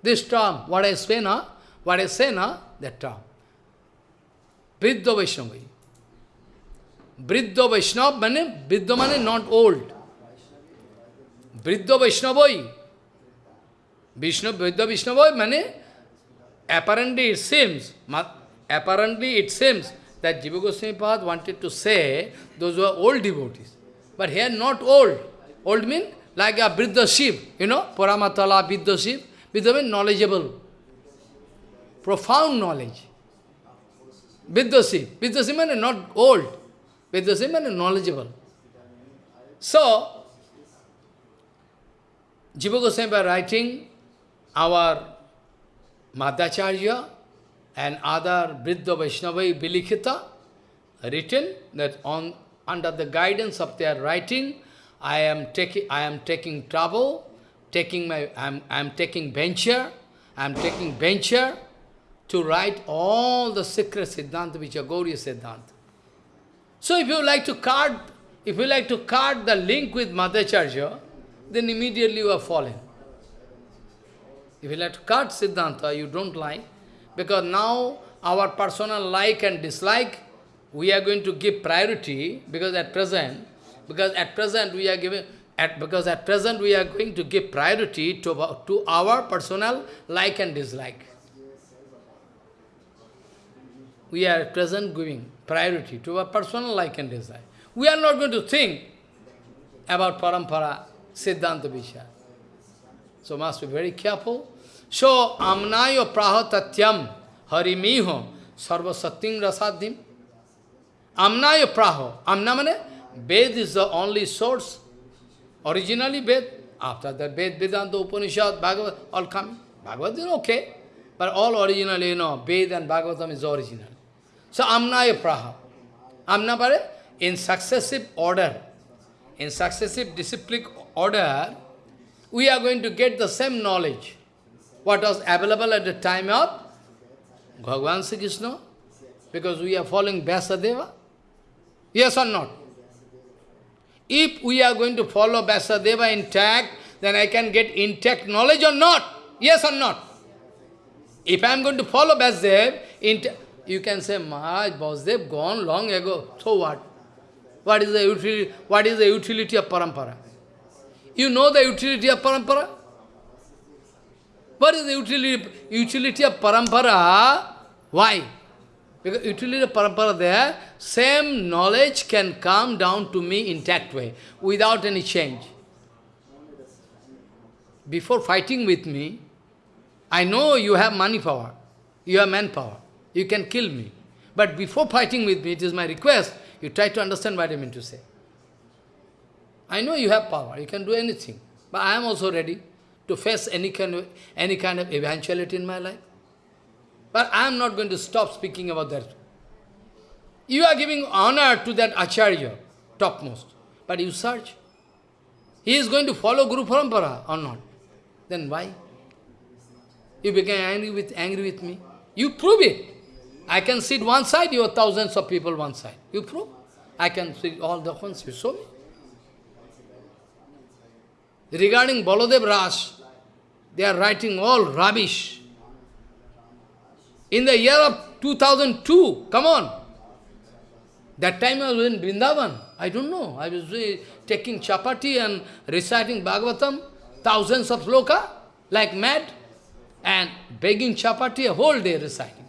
This term, what I say now, what I say now, that term. Vriddha Vaishnavai. Vriddha Vaishnav means, Vriddha means not old. Vriddha Vaishnavai. Vriddha Vaishnavai means, apparently it seems, apparently it seems that Jiva Goswami Pad wanted to say those who are old devotees. But here not old. Old means like a Vriddha Shiv, you know, Paramatala, Vriddha Shiv. Vriddha means knowledgeable, profound knowledge. Vriddha Shiv. Vriddha Shiv means not old. Vriddha Shiv means knowledgeable. So, Jiva Goswami by writing our Madhacharya and other Vriddha Vaishnavai written that on under the guidance of their writing, I am taking I am taking trouble, taking my I'm I'm taking venture, I'm taking venture to write all the secret Siddhanta which are Gauriya Siddhanta. So if you like to card, if you like to card the link with Madhacharya, then immediately you are fallen. If you let cut Siddhanta, you don't like, because now our personal like and dislike, we are going to give priority, because at present, because at present we are giving, at, because at present we are going to give priority to, to our personal like and dislike. We are at present giving priority to our personal like and dislike. We are not going to think about parampara, siddhanta vichar. So must be very careful. So, amnayo prahatatyam harimiho sarva satyam rasadhim. Amnayo praho. Amna mane? Ved is the only source. Originally Ved. After that Ved, Vedanta, Upanishad, Bhagavad, all come. Bhagavad is okay. But all originally, you know, Ved and Bhagavatam is original. So Amnaya Praha. Amna pare, in successive order, in successive disciplic order, we are going to get the same knowledge. What was available at the time of Bhagavan Sri Krishna? Because we are following Vyasadeva. Yes or not? If we are going to follow Vyasadeva intact, then I can get intact knowledge or not? Yes or not? If I am going to follow Vyasadeva, you can say, Maharaj, Vyasadev gone long ago. So what? What is the utility, what is the utility of parampara? You know the utility of parampara? What is the utility, utility of parampara? Why? Because utility parampara there, same knowledge can come down to me intact way, without any change. Before fighting with me, I know you have money power, you have manpower, you can kill me. But before fighting with me, it is my request, you try to understand what I mean to say. I know you have power, you can do anything. But I am also ready to face any kind of, any kind of eventuality in my life. But I am not going to stop speaking about that. You are giving honor to that Acharya, topmost. But you search. He is going to follow Guru Parampara or not. Then why? You became angry with, angry with me. You prove it. I can sit one side, you are thousands of people one side. You prove? I can sit all the ones, you show me. Regarding Baladev Ras, they are writing all rubbish. In the year of 2002, come on. That time I was in Vrindavan. I don't know. I was uh, taking chapati and reciting Bhagavatam, thousands of sloka, like mad, and begging chapati a whole day reciting.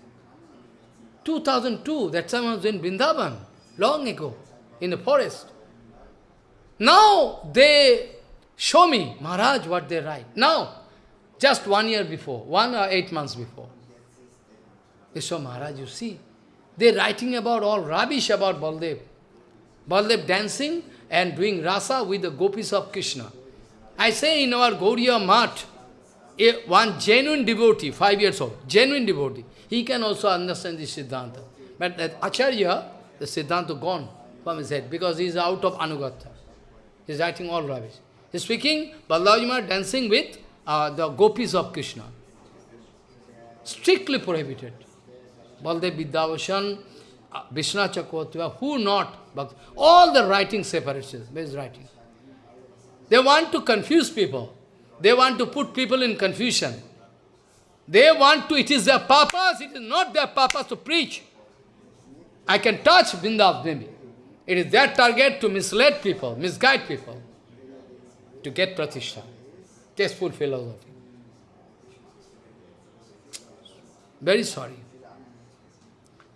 2002, that time I was in Vrindavan, long ago, in the forest. Now they show me, Maharaj, what they write. Now, just one year before, one or eight months before. They Maharaj, you see, they're writing about all rubbish about Baldev. Baldev dancing and doing rasa with the gopis of Krishna. I say in our Gauriya Math, one genuine devotee, five years old, genuine devotee, he can also understand this Siddhanta. But that Acharya, the Siddhanta gone from his head because he is out of Anugatha. He is writing all rubbish. He is speaking, Balaji dancing with uh, the gopis of Krishna. Strictly prohibited. Baldev Vidyabhushan, uh, Vishnu Chakravarti, who not? But all the writing separatists, his writing. They want to confuse people. They want to put people in confusion. They want to, it is their purpose, it is not their purpose to preach. I can touch Vrindav maybe. It is their target to mislead people, misguide people, to get pratishtha, tasteful philosophy. Very sorry.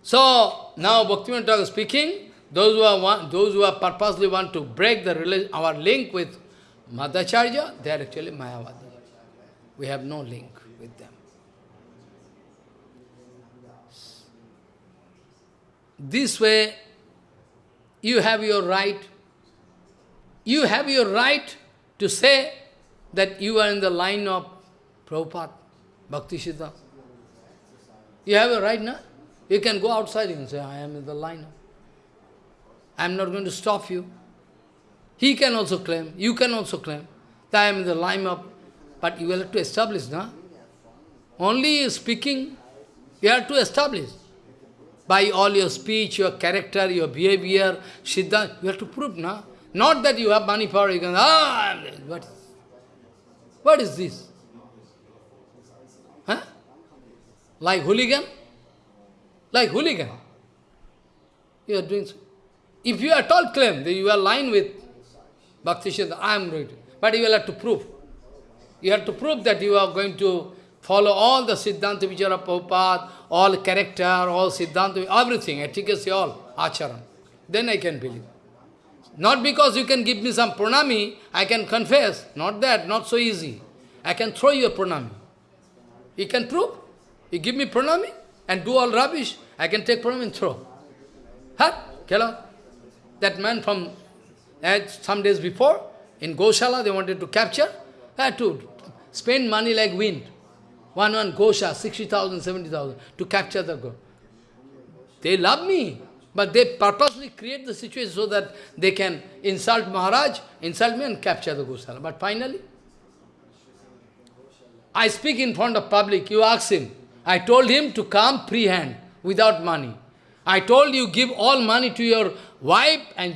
So, now Bhaktivinoda Thakur speaking, those who, are want, those who are purposely want to break the our link with Madhacharya, they are actually Mayavadi. We have no link with them. This way, you have your right. You have your right to say that you are in the line of Prabhupada, Bhakti Siddha. You have a right now. You can go outside and say, I am in the line. I am not going to stop you. He can also claim, you can also claim, that I am in the line of, but you will have to establish, no? Only speaking, you have to establish by all your speech, your character, your behavior, Siddha, you have to prove, no? Not that you have money power, you can, ah, what? What is this? Huh? Like hooligan? Like hooligan. You are doing so. If you at all claim that you are lying with Bhakti I am to. But you will have to prove. You have to prove that you are going to follow all the Siddhanta Vichara Prabhupada, all character, all Siddhanta, everything, efficacy, all, acharam. Then I can believe. Not because you can give me some pranami, I can confess. Not that, not so easy. I can throw you a pranami. You can prove. You give me pranami and do all rubbish. I can take pranami and throw. Huh? Kela? That man from uh, some days before, in Goshala, they wanted to capture, had to spend money like wind. One, one Gosha, 60,000, 70,000, to capture the go. They love me, but they purposely create the situation so that they can insult Maharaj, insult me and capture the Gosala. But finally, I speak in front of public, you ask him. I told him to come free hand, without money. I told you give all money to your wife and,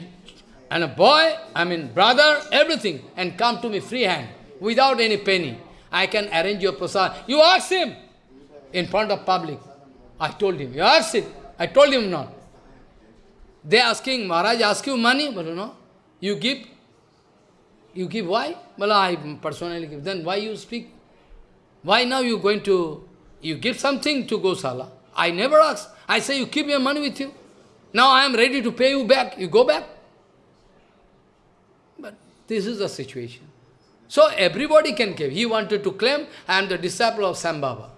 and a boy, I mean brother, everything, and come to me free hand, without any penny. I can arrange your prasad. You ask him in front of public. I told him, you ask it. I told him not. They asking, Maharaj ask you money, but you know, you give. You give why? Well, I personally give. Then why you speak? Why now you going to, you give something to Gosala? I never ask. I say, you keep your money with you. Now I am ready to pay you back. You go back. But this is the situation. So everybody can give. He wanted to claim, I am the disciple of Sambhava.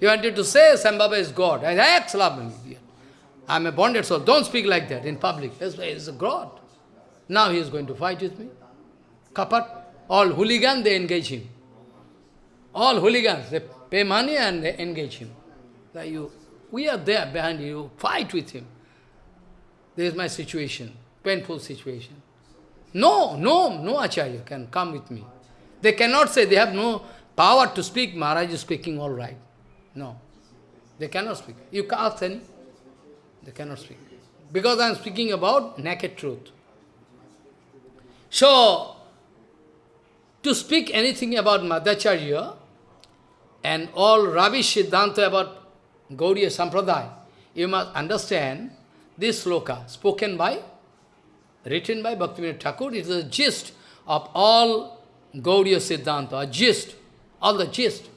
He wanted to say Sambhava is God. I said, I am a bonded soul. Don't speak like that in public. It's a God. Now he is going to fight with me. Kapat. All hooligans, they engage him. All hooligans, they pay money and engage him. Like you, we are there behind you, fight with him. This is my situation, painful situation. No, no, no Acharya can come with me. They cannot say they have no power to speak, Maharaj is speaking all right. No, they cannot speak. You can't ask any, they cannot speak. Because I am speaking about naked truth. So, to speak anything about Madhacharya and all rubbish Siddhanta about Gauriya Sampradaya, you must understand this sloka spoken by written by Bhaktivinoda Thakur, it is the gist of all Gauriya Siddhanta, a gist, all the gist.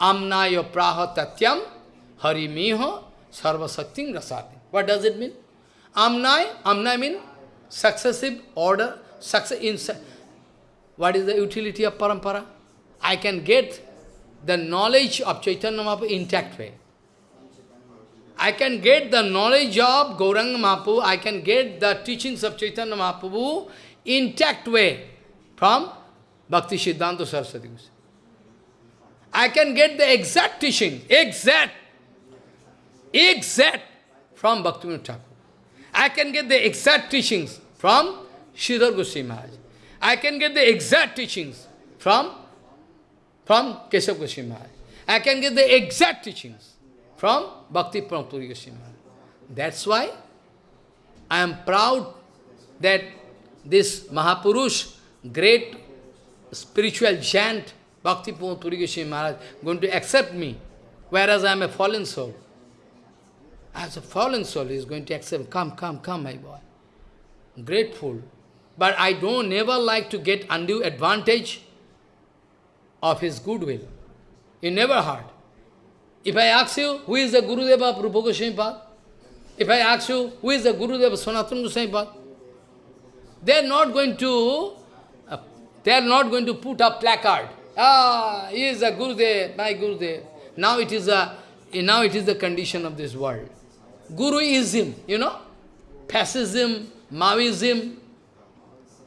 Amnaya praha tatyam harimiha sarvasakting rasati. What does it mean? Amnai, amnai means successive order, success in what is the utility of parampara? I can get the knowledge of Chaitanya Mahaprabhu intact way. I can get the knowledge of Gauranga Mahaprabhu, I can get the teachings of Chaitanya Mahaprabhu intact way from Bhakti Siddhanta Saraswati. I can get the exact teaching, exact, exact from Bhakti Thakur. I can get the exact teachings from Sridhar Goswami Maharaj. I can get the exact teachings from, from Keshav Goswami Maharaj. I can get the exact teachings from Bhakti Pramode Puri Goswami. That's why I am proud that this Mahapurush, great spiritual giant, Bhakti Pramode Puri Goswami Maharaj, going to accept me, whereas I am a fallen soul. As a fallen soul, he is going to accept, come, come, come, my boy. Grateful. But I don't never like to get undue advantage of his goodwill. He never heard. If I ask you, who is the Gurudeva of Rupa Goswami If I ask you, who is the Gurudeva of Sanatana Goswami They are not going to, uh, they are not going to put a placard. Ah, he is a Gurudev, my Gurudev. Now it is a, now it is the condition of this world. Guruism, you know, fascism, Maoism,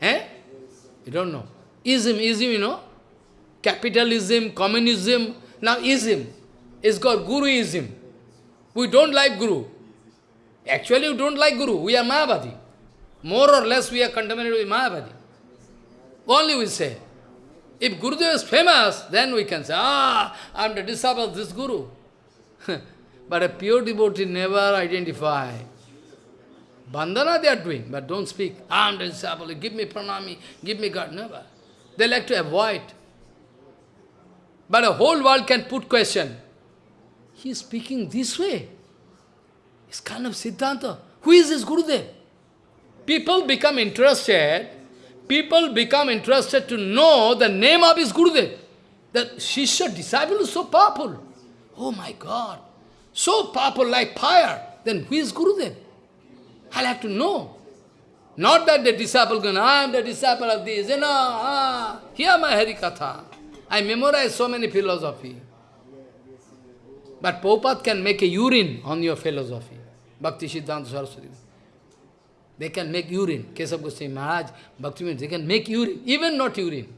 eh? You don't know. Ism, ism, you know, capitalism, communism, now ism is called Guruism. We don't like Guru. Actually, we don't like Guru. We are Mayavadi. More or less, we are contaminated with Mayavadi. Only we say. If Gurudev is famous, then we can say, ah, I am the disciple of this Guru. *laughs* but a pure devotee never identify. Bandhana they are doing, but don't speak. I am the disciple, give me pranami, give me God. Never. They like to avoid. But the whole world can put question. He is speaking this way. It's kind of Siddhanta. Who is this Gurudev? People become interested, people become interested to know the name of his Gurudev. The Shishya disciple is so powerful. Oh my God. So powerful like fire. Then who is Gurudev? I'll have to know. Not that the disciple going, I am the disciple of this. You know, ah, hear my Harikatha. I memorize so many philosophy. But Prabhupada can make a urine on your philosophy. Bhakti Siddhanta Saraswati. They can make urine. Keshav Goswami Maharaj, Bhakti they can make urine, even not urine.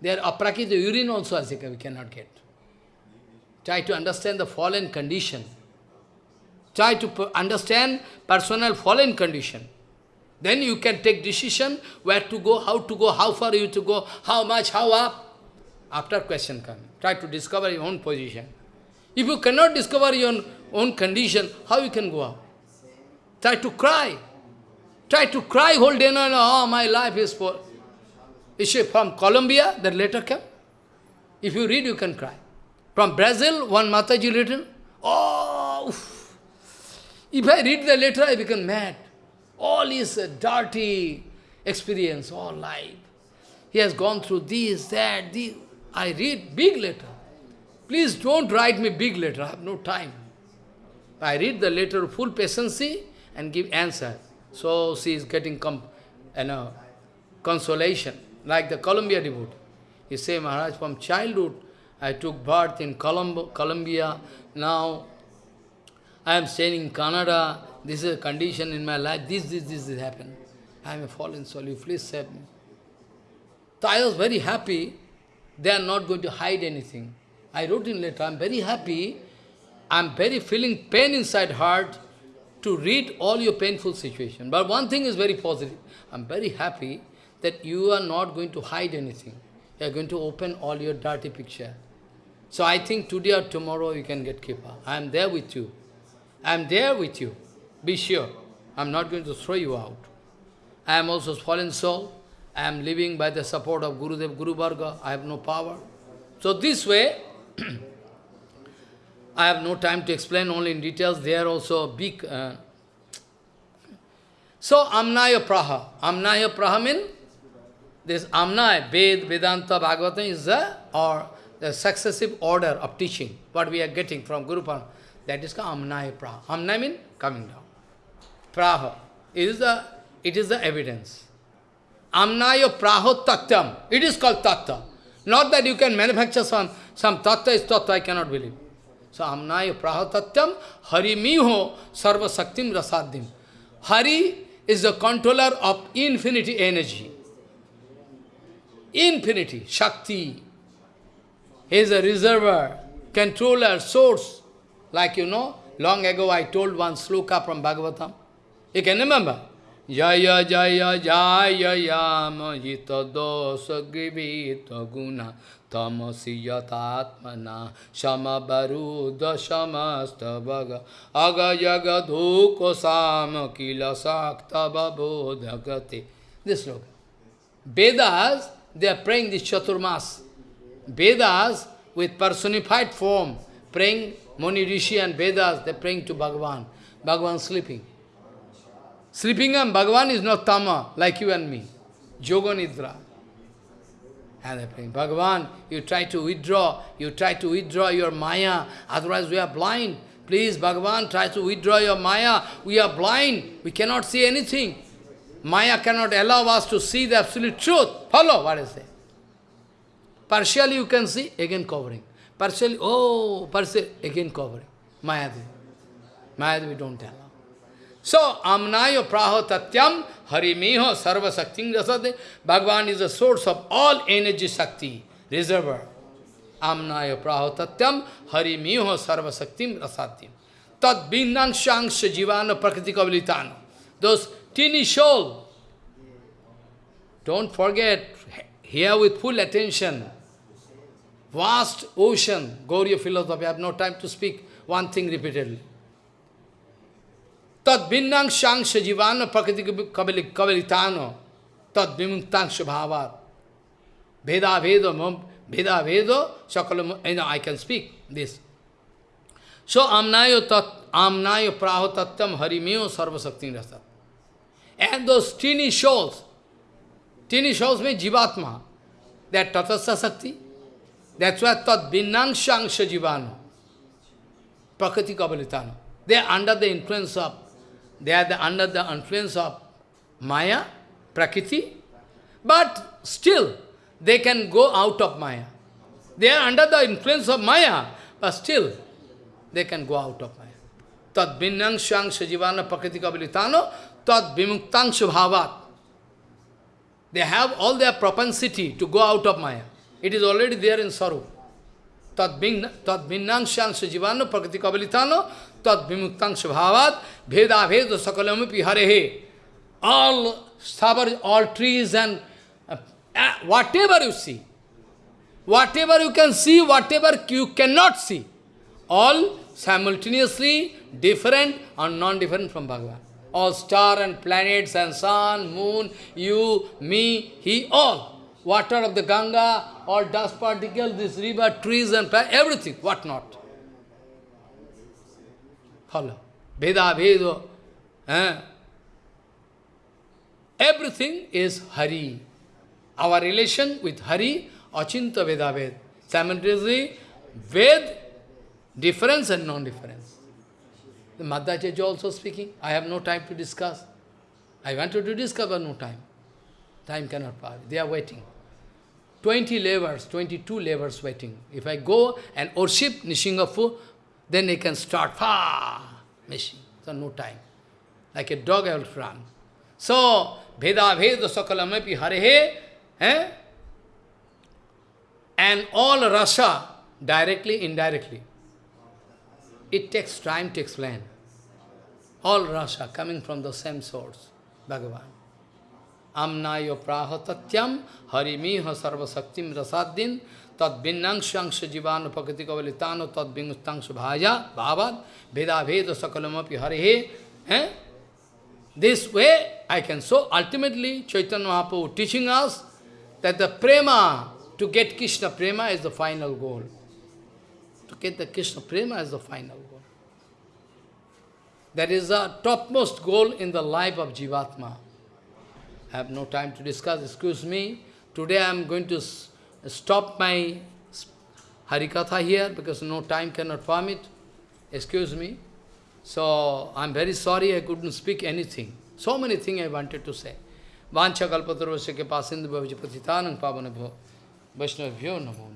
They are Their aprakrita urine also as we cannot get. Try to understand the fallen condition. Try to understand personal fallen condition. Then you can take decision where to go, how to go, how far you to go, how much, how up. After question coming. Try to discover your own position. If you cannot discover your own condition, how you can go up? Try to cry. Try to cry whole day, no, no, oh, my life is for... Is she from Colombia, that letter came? If you read, you can cry. From Brazil, one Mataji written, oh, oof. if I read the letter, I become mad. All his dirty experience, all life. He has gone through this, that, this. I read big letter. Please don't write me big letter, I have no time. I read the letter full patience and give answer. So she is getting com you know, consolation, like the Columbia devotee. He say, Maharaj, from childhood, I took birth in Colombo, Colombia. Now, I am staying in Canada. This is a condition in my life. This, this, this, this happened. I am a fallen soul. You please save me. So I was very happy. They are not going to hide anything. I wrote in letter, I am very happy. I am very feeling pain inside heart to read all your painful situation. But one thing is very positive. I am very happy that you are not going to hide anything. You are going to open all your dirty picture. So I think today or tomorrow you can get Kripa. I am there with you. I am there with you. Be sure. I am not going to throw you out. I am also fallen soul. I am living by the support of Gurudev, Guru Varga. I have no power. So this way, *clears throat* I have no time to explain only in details. They are also big. Uh, so Amnaya Praha. Amnaya Praha means this Amnaya, Ved, Vedanta, Bhagavatam is the, or the successive order of teaching, what we are getting from Guru Parama. That is called Amnaya Praha. Amnaya means coming down. Praha is the, it is the evidence. Amnaya Praho Tatyam. It is called Tattva. Not that you can manufacture some, some Tattva is Tattva, I cannot believe. So Amnaya Prahatatyam Harimiho Sarva Saktim Rasadhim. Hari is the controller of infinity energy. Infinity, Shakti. He is a reservoir, controller, source. Like you know, long ago I told one sloka from Bhagavatam. You can remember? Jaya Jaya Jaya Yama Jita Dosa Grivita Guna Tamasi Yatatmana Shamabaruda Shamastavaga Aga Yaga Dhuko Sama Kila Sakta Babodhagati. This look. Vedas, they are praying this Chaturmas. Vedas with personified form, praying Moni Rishi and Vedas, they are praying to Bhagavan. Bhagavan sleeping. Sleeping and Bhagavan is not Tama, like you and me. Yoga Nidra. And they're praying, Bhagavan, you try to withdraw, you try to withdraw your Maya, otherwise we are blind. Please, Bhagavan, try to withdraw your Maya. We are blind, we cannot see anything. Maya cannot allow us to see the absolute truth. Follow what is there. Partially you can see, again covering. Partially, oh, partially, again covering. Mayadevi. Mayadevi don't tell. So, amnaya praho tatyam harimiho sarva sakti rasade. Bhagavan is the source of all energy sakti, reservoir. Amnaya praho tatyam harimiho sarva sakti rasatim. Tad binnangshangsha jivana prakriti. Those teeny soul. Don't forget, hear with full attention. Vast ocean, Gauriya philosophy, I have no time to speak one thing repeatedly. Tad vinnangshangsha jivana prakriti kavalitano tad vimuktangsha bhavat. Veda veda Veda Vedo, Sakalam, you know, I can speak this. So Amnayo tat, Amnayo Praho Tattam Harimeo Sarva Sakti Rasa. And those teeny souls, teeny souls means Jivatma, that Tatastha Sakti. That's why Tat Binangshangsha Jivano, Prakriti. They are under the influence of, they are the, under the influence of Maya, Prakriti, but still they can go out of Maya. They are under the influence of Maya, but still they can go out of Maya. Tad binnangshyang sajivana prakriti kabilitano, tad vimuktangsha bhavat. They have all their propensity to go out of Maya. It is already there in Sarup. Tad binnangshyang sajivana prakriti kabilitano, bhavat, veda veda sakalamapi harehe. All stubborn, all trees and uh, uh, whatever you see, whatever you can see, whatever you cannot see, all simultaneously different or non-different from Bhagavan. All star and planets and sun, moon, you, me, he, all. Water of the Ganga, all dust particles, this river, trees and everything, what not. Follow. Veda, Vedo. Eh? Everything is Hari. Our relation with Hari, Achintya Bhedabhed. Simultaneously, Ved, difference and non-difference. The Madhacharya also speaking. I have no time to discuss. I wanted to discuss, but no time. Time cannot pass. They are waiting. 20 laborers, 22 laborers waiting. If I go and worship Nishingafu, then they can start, ah, machine. So no time. Like a dog I will run. So, Veda Veda Sakalamapi Harehe, eh? and all rasa, directly, indirectly. It takes time to explain. All rasa coming from the same source, Bhagavan. Amnayo prahatatyam harimiha sarvasaktim rasaddin tad binnangshangsha jivana pakati kavalitano tad bingustangsha bhaya bhavad veda veda sakalamapi harihe. Eh? This way I can so ultimately Chaitanya Mahaprabhu teaching us that the prema, to get Krishna prema is the final goal. To get the Krishna prema is the final goal. That is the topmost goal in the life of Jivatma. I have no time to discuss, excuse me. Today I am going to stop my Harikatha here because no time cannot permit. Excuse me. So, I am very sorry I couldn't speak anything. So many things I wanted to say. Vancha kalpatarvasya ke pasindu bhavija patitanang pavanabho Vaishnavabhyo namo